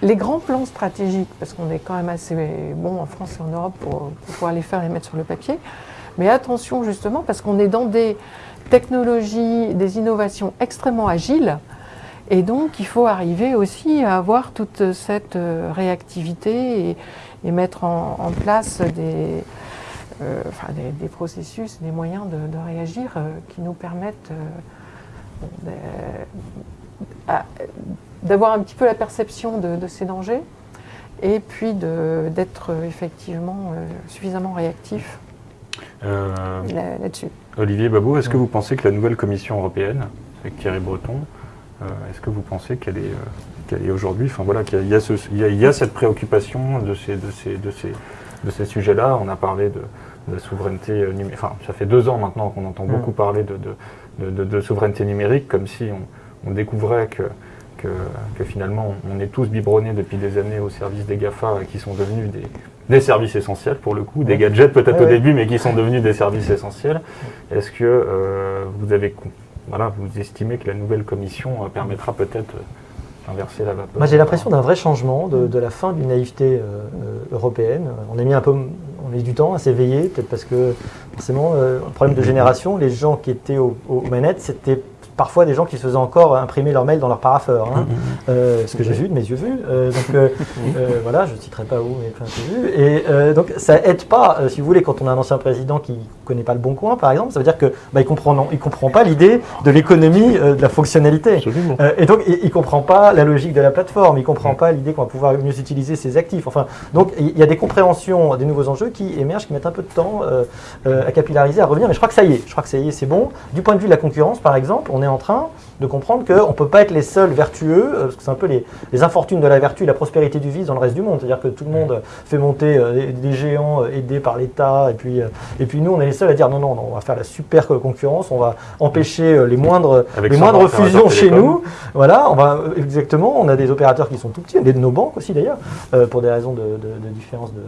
Speaker 4: les grands plans stratégiques, parce qu'on est quand même assez bon en France et en Europe pour, pouvoir les faire et les mettre sur le papier, mais attention justement parce qu'on est dans des technologies, des innovations extrêmement agiles, et donc il faut arriver aussi à avoir toute cette euh, réactivité et, et mettre en place des, euh, enfin, des, des processus, des moyens de, de réagir euh, qui nous permettent euh, d'avoir un petit peu la perception de, de ces dangers et puis de- d'être effectivement euh, suffisamment réactif
Speaker 1: Euh,
Speaker 4: là- là-dessus.
Speaker 1: Olivier Babou, est-ce que vous pensez que la nouvelle Commission européenne, avec Thierry Breton, euh, est-ce que vous pensez qu'elle est, euh, qu'elle est aujourd'hui, enfin voilà, qu'il y a, il y a ce- il y a- il y a cette préoccupation de ces, de ces, de ces, de ces sujets-là? On a parlé de, de souveraineté euh, numérique. Enfin, ça fait deux ans maintenant qu'on entend
Speaker 2: Mm.
Speaker 1: beaucoup parler de, de, de- souveraineté numérique, comme si on, on découvrait que, que, que finalement on est tous biberonnés depuis des années au service des GAFA qui sont devenus des, des services essentiels pour le coup, des gadgets peut-être
Speaker 2: Ouais,
Speaker 1: au
Speaker 2: ouais.
Speaker 1: début, mais qui sont devenus des services essentiels. Est-ce que euh, vous avez, voilà, vous estimez que la nouvelle commission euh, permettra peut-être d'inverser la vapeur?
Speaker 2: Moi, j'ai l'impression d'un vrai changement, de, de la fin d'une naïveté euh, européenne. On a mis un peu, on a mis du temps à s'éveiller, peut-être parce que forcément, euh, un problème de génération, les gens qui étaient aux, aux manettes, c'était parfois des gens qui se faisaient encore imprimer leur mail dans leur parapheur, hein. Euh, ce que j'ai vu de mes yeux vus. Euh, donc euh, voilà, je ne citerai pas où, mais plein de vu. Et donc ça aide pas, si vous voulez, quand on a un ancien président qui connaît pas le bon coin, par exemple, ça veut dire que bah, il comprend non, il comprend pas l'idée de l'économie de la fonctionnalité. Et donc, il ne comprend pas la logique de la plateforme, il ne comprend pas l'idée qu'on va pouvoir mieux utiliser ses actifs. Enfin, donc, il y a des compréhensions des nouveaux enjeux qui émergent, qui mettent un peu de temps à capillariser, à revenir. Mais je crois que ça y est, je crois que ça y est, c'est bon. Du point de vue de la concurrence, par exemple, on est en train de comprendre qu'on ne peut pas être les seuls vertueux, euh, parce que c'est un peu les, les infortunes de la vertu, la prospérité du vice dans le reste du monde. C'est-à-dire que tout le monde fait monter euh, des, géants euh, aidés par l'État, et puis, euh, et puis nous, on est les seuls à dire non, non, non, on va faire la super concurrence, on va empêcher euh, les moindres,
Speaker 1: Avec
Speaker 2: les moindres fusions chez nous. Voilà, on va euh, exactement. On a des opérateurs qui sont tout petits, des de nos banques aussi d'ailleurs, euh, pour des raisons de, de- de différence de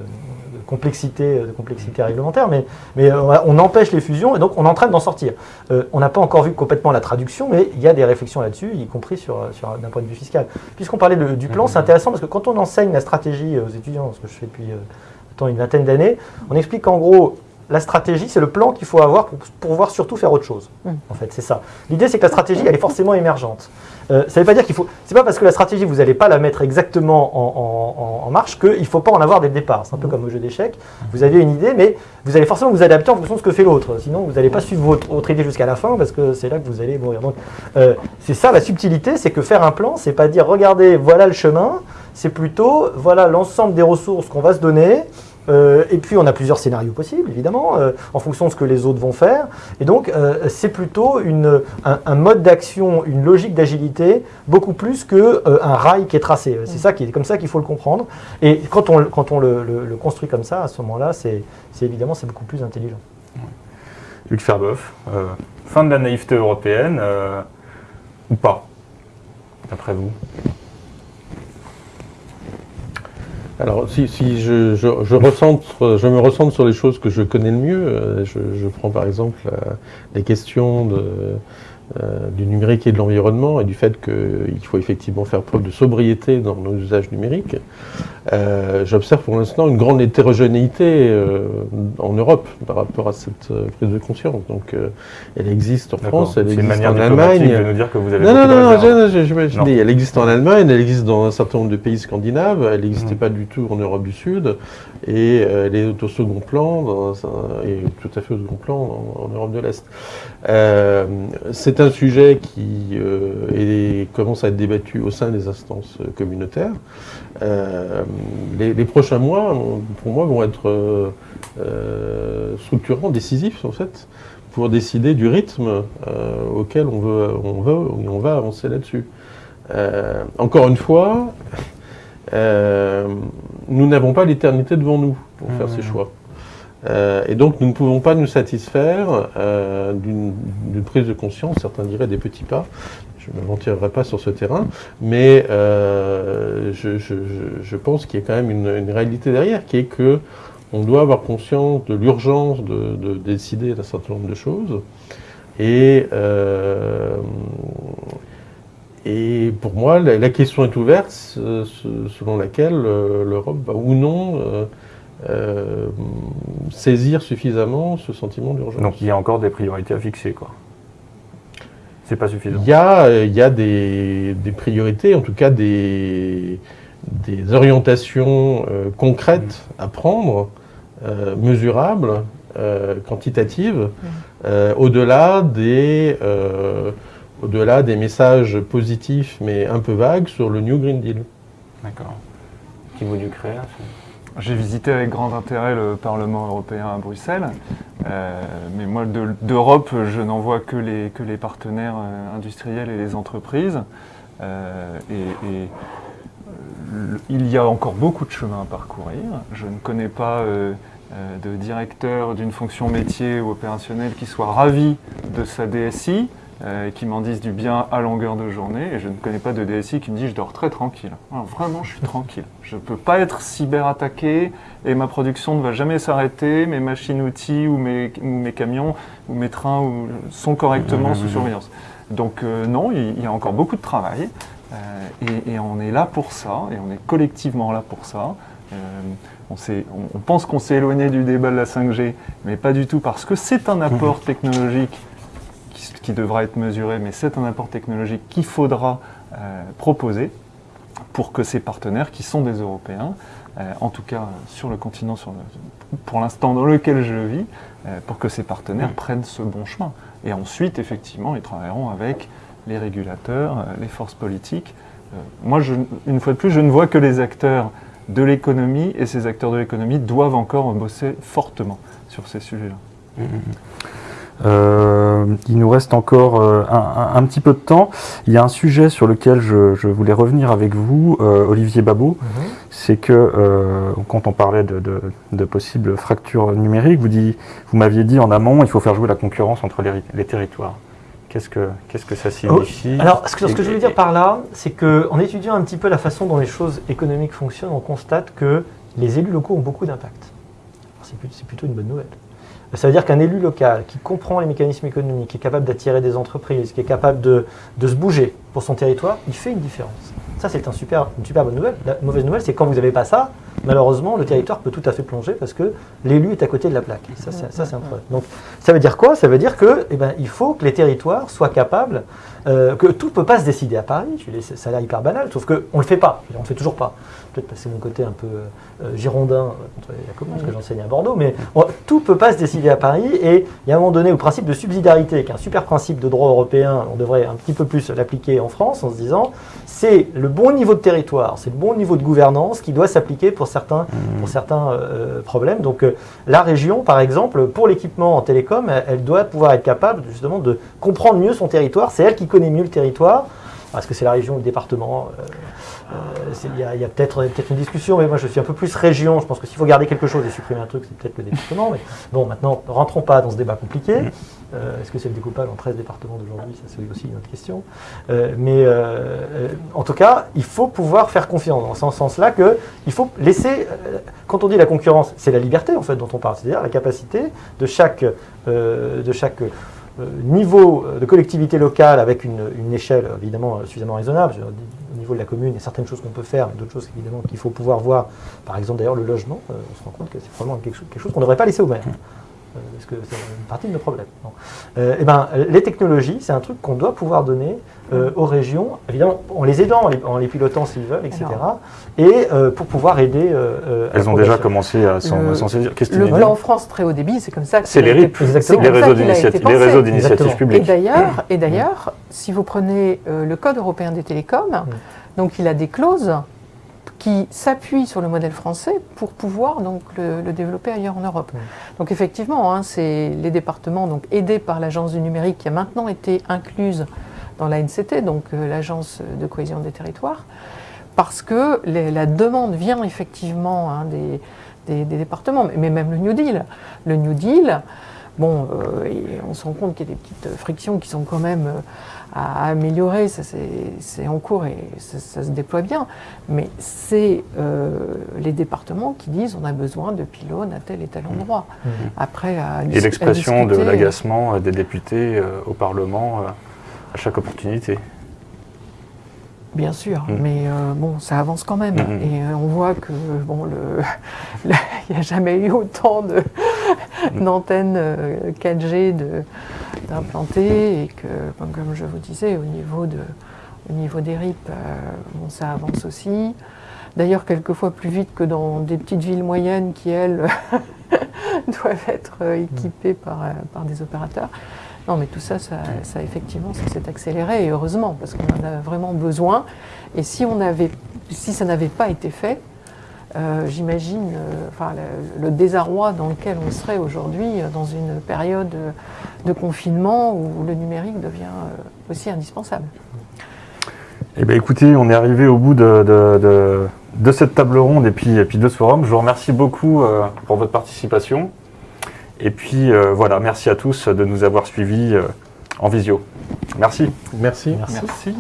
Speaker 2: complexité, de complexité réglementaire. Mais, mais euh, on empêche les fusions et donc on est en train d'en sortir. Euh, on n'a pas encore vu complètement la traduction, mais il y a des réflexions là-dessus, y compris sur, sur d'un point de vue fiscal. Puisqu'on parlait de- du plan, c'est intéressant parce que quand on enseigne la stratégie aux étudiants, ce que je fais depuis euh, une vingtaine d'années, on explique qu'en gros la stratégie, c'est le plan qu'il faut avoir pour, pouvoir surtout faire autre chose.
Speaker 4: Mm.
Speaker 2: En fait, c'est ça. L'idée, c'est que la stratégie, elle est forcément émergente. Euh, ça ne veut pas dire qu'il faut. C'est pas parce que la stratégie, vous n'allez pas la mettre exactement en, marche qu'il ne faut pas en avoir dès le départ. C'est un peu comme au jeu d'échecs. Vous avez une idée, mais vous allez forcément vous adapter en fonction de ce que fait l'autre. Sinon, vous n'allez pas suivre votre, votre idée jusqu'à la fin parce que c'est là que vous allez mourir. Donc, euh, c'est ça la subtilité, c'est que faire un plan, c'est pas dire regardez, voilà le chemin. C'est plutôt voilà l'ensemble des ressources qu'on va se donner. Euh, et puis on a plusieurs scénarios possibles, évidemment, euh, en fonction de ce que les autres vont faire. Et donc euh, c'est plutôt une, un, un mode d'action, une logique d'agilité, beaucoup plus qu'un un rail qui est tracé. C'est ça qui est comme ça qu'il faut le comprendre. Et quand on, le- quand on le, le- le construit comme ça, à ce moment-là, c'est évidemment c'est beaucoup plus intelligent.
Speaker 1: Luc Ferboff, euh, fin de la naïveté européenne euh, ou pas, d'après vous?
Speaker 3: Alors, si, si je, je, je, me recentre sur les choses que je connais le mieux, euh, je, prends par exemple la- les questions de, euh, du numérique et de l'environnement et du fait qu'il faut effectivement faire preuve de sobriété dans nos usages numériques. Euh, J'observe pour l'instant une grande hétérogénéité euh, en Europe par rapport à cette euh, prise de conscience. Donc, elle existe en. France, elle
Speaker 1: une
Speaker 3: existe en Allemagne.
Speaker 1: de nous dire que vous avez
Speaker 3: Non, non, non,
Speaker 1: réserves.
Speaker 3: je, je,
Speaker 1: Non.
Speaker 3: dis, elle existe en Allemagne, elle existe dans un certain nombre de pays scandinaves, elle n'existait
Speaker 1: Mm.
Speaker 3: pas du tout en Europe du Sud, et elle est au second plan, dans un- et tout à fait au second plan en, en Europe de l'Est. C'est un sujet qui est- commence à être débattu au sein des instances communautaires. Euh, les, les prochains mois, pour moi, vont être euh, euh, structurants, décisifs en fait, pour décider du rythme euh, auquel on veut, on veut, on va avancer là-dessus. Encore une fois, nous n'avons pas l'éternité devant nous pour faire
Speaker 1: Mmh.
Speaker 3: ces choix. Euh, et donc nous ne pouvons pas nous satisfaire euh, d'une prise de conscience, certains diraient des petits pas, je ne m'entirerai pas sur ce terrain, mais euh, je, pense qu'il y a quand même une, réalité derrière, qui est que on doit avoir conscience de l'urgence de, de décider d'un certain nombre de choses. Et, euh, pour moi, la, question est ouverte, selon laquelle euh, l'Europe va ou non saisir suffisamment ce sentiment d'urgence.
Speaker 1: Donc il y a encore des priorités à fixer, quoi. C'est pas suffisant.
Speaker 3: Il y a, il y a des, des priorités, en tout cas des, des orientations euh, concrètes à prendre, euh, mesurables, euh, quantitatives, euh, au-delà des, euh, au-delà des messages positifs mais un peu vagues sur le New Green Deal.
Speaker 1: D'accord. Qui vous du créa
Speaker 5: J'ai visité avec grand intérêt le Parlement européen à Bruxelles, Euh, mais moi de- d'Europe, je n'en vois que les, partenaires euh, industriels et les entreprises. Euh, et il y a encore beaucoup de chemin à parcourir. Je ne connais pas de directeur d'une fonction métier ou opérationnel qui soit ravi de sa DSI, euh, qui m'en dise du bien à longueur de journée. Et je ne connais pas de DSI qui me dit je dors très tranquille. Alors, vraiment, je suis tranquille. Je ne peux pas être cyberattaqué et ma production ne va jamais s'arrêter. Mes machines-outils ou mes, ou mes camions ou mes trains ou- sont correctement sous surveillance. Donc euh, non, il, il y a encore beaucoup de travail. euh, et, et on est là pour ça, et on est collectivement là pour ça. Euh, on- on pense qu'on s'est éloigné du débat de la 5G, mais pas du tout parce que c'est un apport technologique qui, qui devra être mesuré, mais c'est un apport technologique qu'il faudra euh, proposer pour que ces partenaires, qui sont des Européens, euh, en tout cas euh, sur le continent sur le- pour l'instant dans lequel je vis, euh, pour que ces partenaires prennent ce bon chemin. Et ensuite, effectivement, ils travailleront avec les régulateurs, les forces politiques. Moi, je- une fois de plus, je ne vois que les acteurs de l'économie, et ces acteurs de l'économie doivent encore bosser fortement sur ces sujets-là.
Speaker 1: Euh, il nous reste encore euh, un, un- un petit peu de temps. Il y a un sujet sur lequel je, je voulais revenir avec vous, euh, Olivier Babot. C'est que quand on parlait de, de- de possibles fractures numériques, vous, dit- vous m'aviez dit en amont, il faut faire jouer la concurrence entre les, les territoires. Qu'est-ce que, qu'est-ce que ça signifie
Speaker 2: Oh, Alors, ce que, ce que je veux dire par là, c'est qu'en étudiant un petit peu la façon dont les choses économiques fonctionnent, on constate que les élus locaux ont beaucoup d'impact. C'est plutôt une bonne nouvelle. Ça veut dire qu'un élu local qui comprend les mécanismes économiques, qui est capable d'attirer des entreprises, qui est capable de, de se bouger pour son territoire, il fait une différence. Ça, c'est un super, une super bonne nouvelle. La mauvaise nouvelle, c'est quand vous n'avez pas ça, malheureusement, le territoire peut tout à fait plonger parce que l'élu est à côté de la plaque. Ça, c'est ça, c'est un problème. Donc, ça veut dire quoi? Ça veut dire que, eh ben, il faut que les territoires soient capables, euh, que tout ne peut pas se décider à Paris. Je Ça a l'air hyper banal, sauf qu'on ne le fait pas. On ne le fait toujours pas. Peut-être passer mon côté un peu euh, girondin euh, contre la commune, parce que j'enseigne à Bordeaux, mais on- tout ne peut pas se décider à Paris. Et il y a un moment donné, au principe de subsidiarité, qui est un super principe de droit européen, on devrait un petit peu plus l'appliquer en France en se disant c'est le bon niveau de territoire, c'est le bon niveau de gouvernance qui doit s'appliquer pour certains, pour certains euh, problèmes. Donc la région, par exemple, pour l'équipement en télécom, elle, elle doit pouvoir être capable justement de comprendre mieux son territoire. C'est elle qui connaît mieux le territoire. Est-ce que c'est la région ou le département Euh, euh, Il y a, peut-être peut une discussion, mais moi je suis un peu plus région. Je pense que s'il faut garder quelque chose et supprimer un truc, c'est peut-être le département. Mais bon, maintenant, rentrons pas dans ce débat compliqué. Euh, Est-ce que c'est le découpage en 13 départements d'aujourd'hui? Ça, c'est aussi une autre question. Euh, mais euh, en tout cas, il faut pouvoir faire confiance dans ce sens-là que il faut laisser. quand on dit la concurrence, c'est la liberté en fait dont on parle, c'est-à-dire la capacité de chaque, de chaque niveau de collectivité locale avec une, échelle évidemment euh, suffisamment raisonnable. Au niveau de la commune, il y a certaines choses qu'on peut faire, mais d'autres choses évidemment qu'il faut pouvoir voir. Par exemple, d'ailleurs, le logement, euh, on se rend compte que c'est probablement quelque chose, qu'on ne devrait pas laisser aux maires. Euh, parce que c'est une partie de nos problèmes. Bon. Euh, eh ben, les technologies, c'est un truc qu'on doit pouvoir donner euh, aux régions, évidemment en les aidant, en les, en les pilotant s'ils veulent, etc. Et euh, pour pouvoir aider. à
Speaker 1: Elles ont déjà commencé à s'en saisir.
Speaker 4: Le plan France très haut débit, c'est comme ça que
Speaker 1: C'est les RIP,
Speaker 2: Exactement.
Speaker 4: c'est
Speaker 1: les réseaux d'initiatives
Speaker 2: Exactement.
Speaker 4: Et
Speaker 1: publiques.
Speaker 4: d'ailleurs, et d'ailleurs, si vous prenez euh, le Code européen des télécoms, donc il a des clauses qui s'appuient sur le modèle français pour pouvoir donc le, le développer ailleurs en Europe. Donc effectivement, hein, c'est les départements donc aidés par l'agence du numérique qui a maintenant été incluse dans la NCT, donc euh, l'agence de cohésion des territoires, parce que les- la demande vient effectivement hein, des, des- des départements, mais- même le New Deal. Le New Deal, bon, euh, on se rend compte qu'il y a des petites frictions qui sont quand même euh, à, améliorer, ça c'est en cours et ça, ça se déploie bien, mais c'est euh, les départements qui disent on a besoin de pylônes à tel et tel endroit. Après, à dis-
Speaker 1: Et l'expression de l'agacement euh, des députés euh, au Parlement euh, à chaque opportunité.
Speaker 4: Bien sûr,
Speaker 1: Mm.
Speaker 4: mais euh, bon, ça avance quand même.
Speaker 1: Mhm.
Speaker 4: Et euh, on voit que bon, il n'y a jamais eu autant de- d'antennes euh, 4G de- d'implantées et que, comme, je vous disais, au niveau, de, au niveau des RIP, euh, bon, ça avance aussi. D'ailleurs, quelquefois plus vite que dans des petites villes moyennes qui, elles, doivent être euh, équipées par, euh, par des opérateurs. Non, mais tout ça, ça, effectivement, ça s'est accéléré et heureusement parce qu'on en a vraiment besoin. Et si on avait, si ça n'avait pas été fait, euh, j'imagine, euh, enfin, le, désarroi dans lequel on serait aujourd'hui euh, dans une période de confinement où le numérique devient aussi indispensable.
Speaker 1: Eh bien, écoutez, on est arrivé au bout de, cette table ronde et puis, de ce forum. Je vous remercie beaucoup pour votre participation. Et puis euh, voilà, merci à tous de nous avoir suivis euh, en visio. Merci.
Speaker 3: Merci.
Speaker 2: Merci.
Speaker 5: Merci.